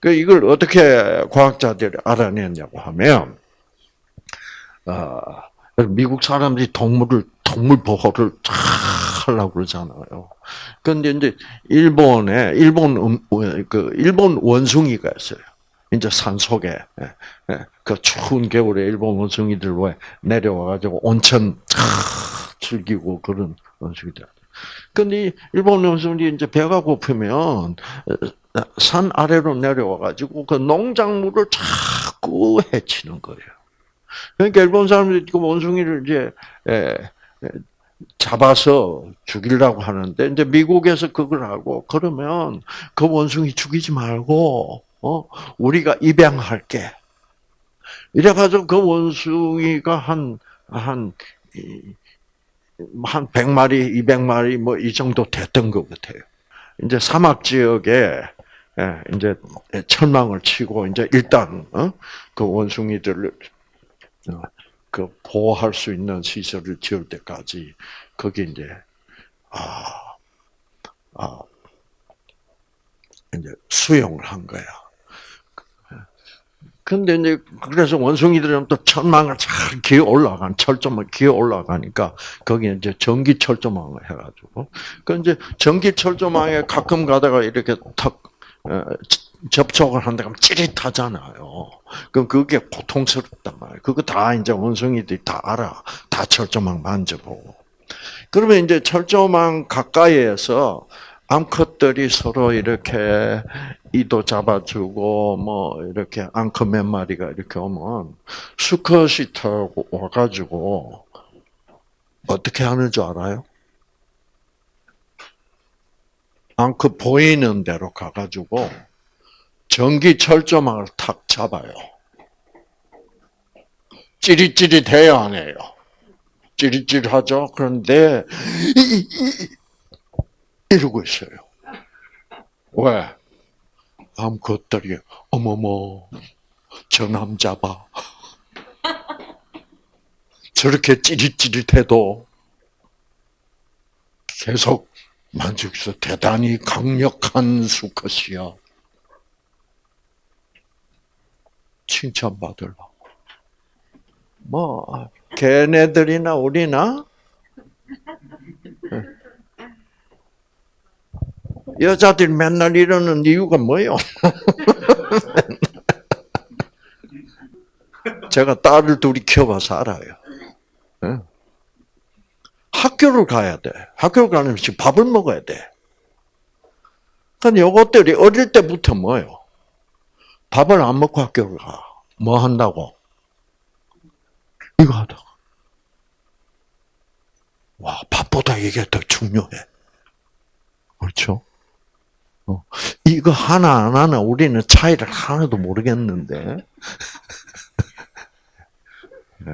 그 이걸 어떻게 과학자들이 알아냈냐고 하면, 어, 미국 사람들이 동물을 동물 보호를 하려고 그러잖아요. 그런데 이제 일본에 일본 음, 그 일본 원숭이가 있어요. 이제 산 속에 예, 예, 그 추운 겨울에 일본 원숭이들 왜 내려와가지고 온천 즐기고 그런 원숭이들. 근데 일본 원숭이 이제 배가 고프면 어, 산 아래로 내려와가지고 그 농작물을 자꾸 해치는 거예요. 그러니까 일본 사람들이 그 원숭이를 이제 예, 잡아서 죽이려고 하는데 이제 미국에서 그걸 하고 그러면 그 원숭이 죽이지 말고 어 우리가 입양할게. 이래가지고 그 원숭이가 한 한 한 100마리, 200마리 뭐 이 정도 됐던 것 같아요. 이제 사막 지역에 예, 이제 철망을 치고 이제 일단 어? 그 원숭이들을 어, 그 보호할 수 있는 시설을 지을 때까지 거기 이제 아, 아 이제 수용을 한 거야. 근데 이제 그래서 원숭이들은 또 천망을 잘 기어 올라간 철조망 기어 올라가니까 거기에 이제 전기 철조망을 해가지고 그 이제 전기 철조망에 가끔 가다가 이렇게 탁 어, 접촉을 한다 그러면 찌릿하잖아요. 그럼 그게 고통스럽단 말이에요. 그거 다 이제 원숭이들이 다 알아. 다 철조망 만져보고. 그러면 이제 철조망 가까이에서 암컷들이 서로 이렇게 이도 잡아주고 뭐 이렇게 암컷 몇 마리가 이렇게 오면 수컷이 타고 와가지고 어떻게 하는 줄 알아요? 암컷 보이는 대로 가가지고 전기 철조망을 탁 잡아요. 찌릿찌릿해요, 안 해요? 찌릿찌릿하죠? 그런데, 이 러고 있어요. 왜? 암컷들이, 어머머, 저 남자 봐. 저렇게 찌릿찌릿해도 계속 만족해서 대단히 강력한 수컷이야. 칭찬받으려고. 뭐, 걔네들이나 우리나? 여자들 맨날 이러는 이유가 뭐요? 제가 딸을 둘이 키워봐서 알아요. 학교를 가야 돼. 학교를 가려면 지금 밥을 먹어야 돼. 근데 요것들이 어릴 때부터 뭐요? 밥을 안 먹고 학교를 가. 뭐 한다고? 이거 하다가. 와, 밥보다 이게 더 중요해. 그렇죠? 어. 이거 하나 안 하나 우리는 차이를 하나도 모르겠는데. 네.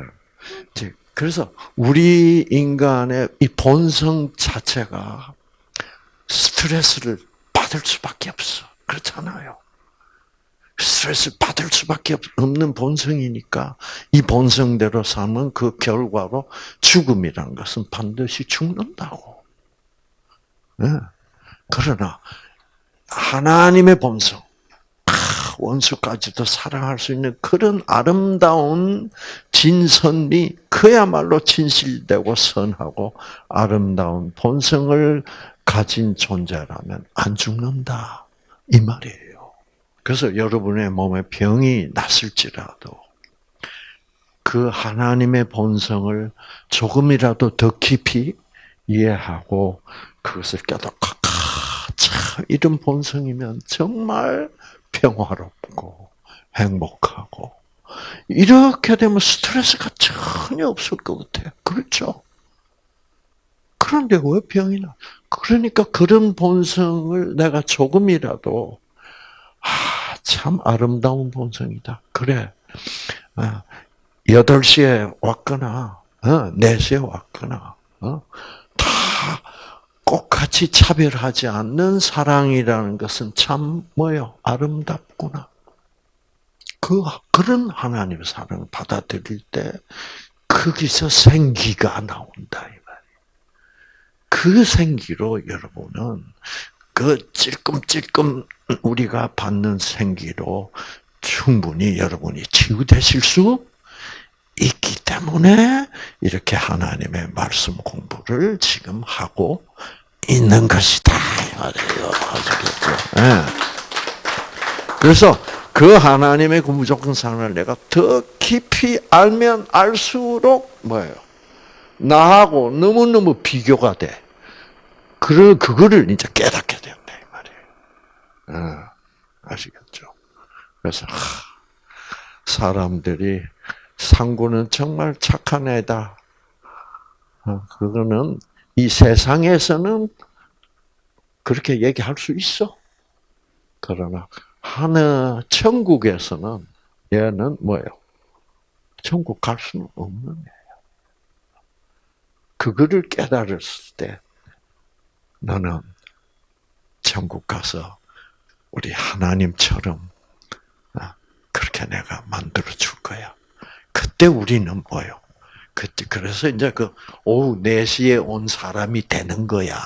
그래서 우리 인간의 이 본성 자체가 스트레스를 받을 수밖에 없어. 그렇잖아요. 스트레스를 받을 수밖에 없는 본성이니까 이 본성대로 살면 그 결과로 죽음이란 것은 반드시 죽는다고. 네. 그러나 하나님의 본성, 원수까지도 사랑할 수 있는 그런 아름다운 진선미, 그야말로 진실되고 선하고 아름다운 본성을 가진 존재라면 안 죽는다. 이 말이에요. 그래서 여러분의 몸에 병이 났을지라도 그 하나님의 본성을 조금이라도 더 깊이 이해하고 그것을 깨닫고 참 이런 본성이면 정말 평화롭고 행복하고 이렇게 되면 스트레스가 전혀 없을 것 같아요. 그렇죠? 그런데 왜 병이 나? 그러니까 그런 본성을 내가 조금이라도 아, 참 아름다운 본성이다. 그래. 8시에 아, 왔거나, 4시에 어, 왔거나, 어, 꼭 같이 차별하지 않는 사랑이라는 것은 참 뭐요? 아름답구나. 그 그런 하나님의 사랑을 받아들일 때 거기서 생기가 나온다 이 말이에요. 그 생기로 여러분은 그 찔끔찔끔 우리가 받는 생기로 충분히 여러분이 치유되실 수 있기 때문에 이렇게 하나님의 말씀 공부를 지금 하고 있는 것이다. 말이에요. 아시겠죠? 네. 그래서 그 하나님의 그 무조건 사랑을 내가 더 깊이 알면 알수록 뭐예요? 나하고 너무너무 비교가 돼. 그, 그거를 이제 깨닫게 된다, 이 말이에요. 네. 아시겠죠? 그래서, 하, 사람들이 상구는 정말 착한 애다. 어, 그거는 이 세상에서는 그렇게 얘기할 수 있어. 그러나 하늘 천국에서는 얘는 뭐예요? 천국 갈 수는 없는 애예요. 그거를 깨달았을 때 너는 천국 가서 우리 하나님처럼 어, 그렇게 내가 만들어 줄 거야. 그때 우리는 뭐요? 그때 그래서 이제 그 오후 4시에 온 사람이 되는 거야.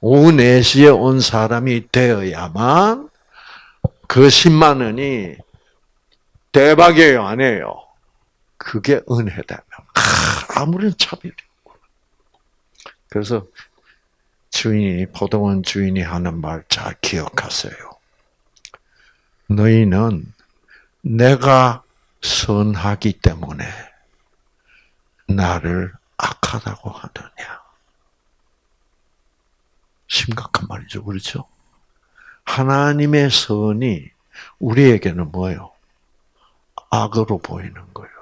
오후 4시에 온 사람이 되어야만 그 10만 원이 대박이에요, 아니에요? 그게 은혜다면. 아 무런 차별이 없고. 그래서 주인이, 포도원 주인이 하는 말 잘 기억하세요. 너희는 내가 선하기 때문에 나를 악하다고 하느냐. 심각한 말이죠. 그렇죠? 하나님의 선이 우리에게는 뭐예요? 악으로 보이는 거예요.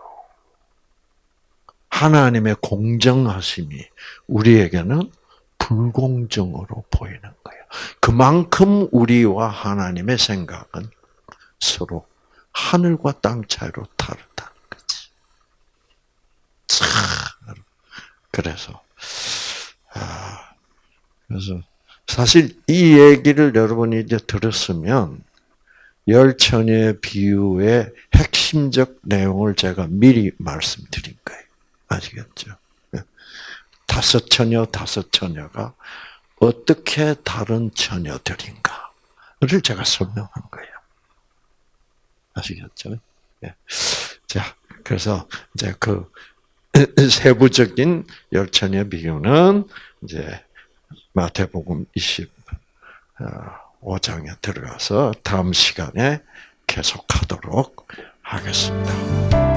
하나님의 공정하심이 우리에게는 불공정으로 보이는 거예요. 그만큼 우리와 하나님의 생각은 서로 하늘과 땅 차이로 다르다는 거지. 참. 그래서, 아, 그래서 사실 이 얘기를 여러분이 이제 들었으면 열처녀의 비유의 핵심적 내용을 제가 미리 말씀드린 거예요. 아시겠죠? 다섯 처녀, 다섯 처녀가 어떻게 다른 처녀들인가를 제가 설명한 거예요. 아시겠죠? 예. 자, 그래서 이제 그 세부적인 열처녀 비유는 이제 마태복음 25장에 들어가서 다음 시간에 계속하도록 하겠습니다.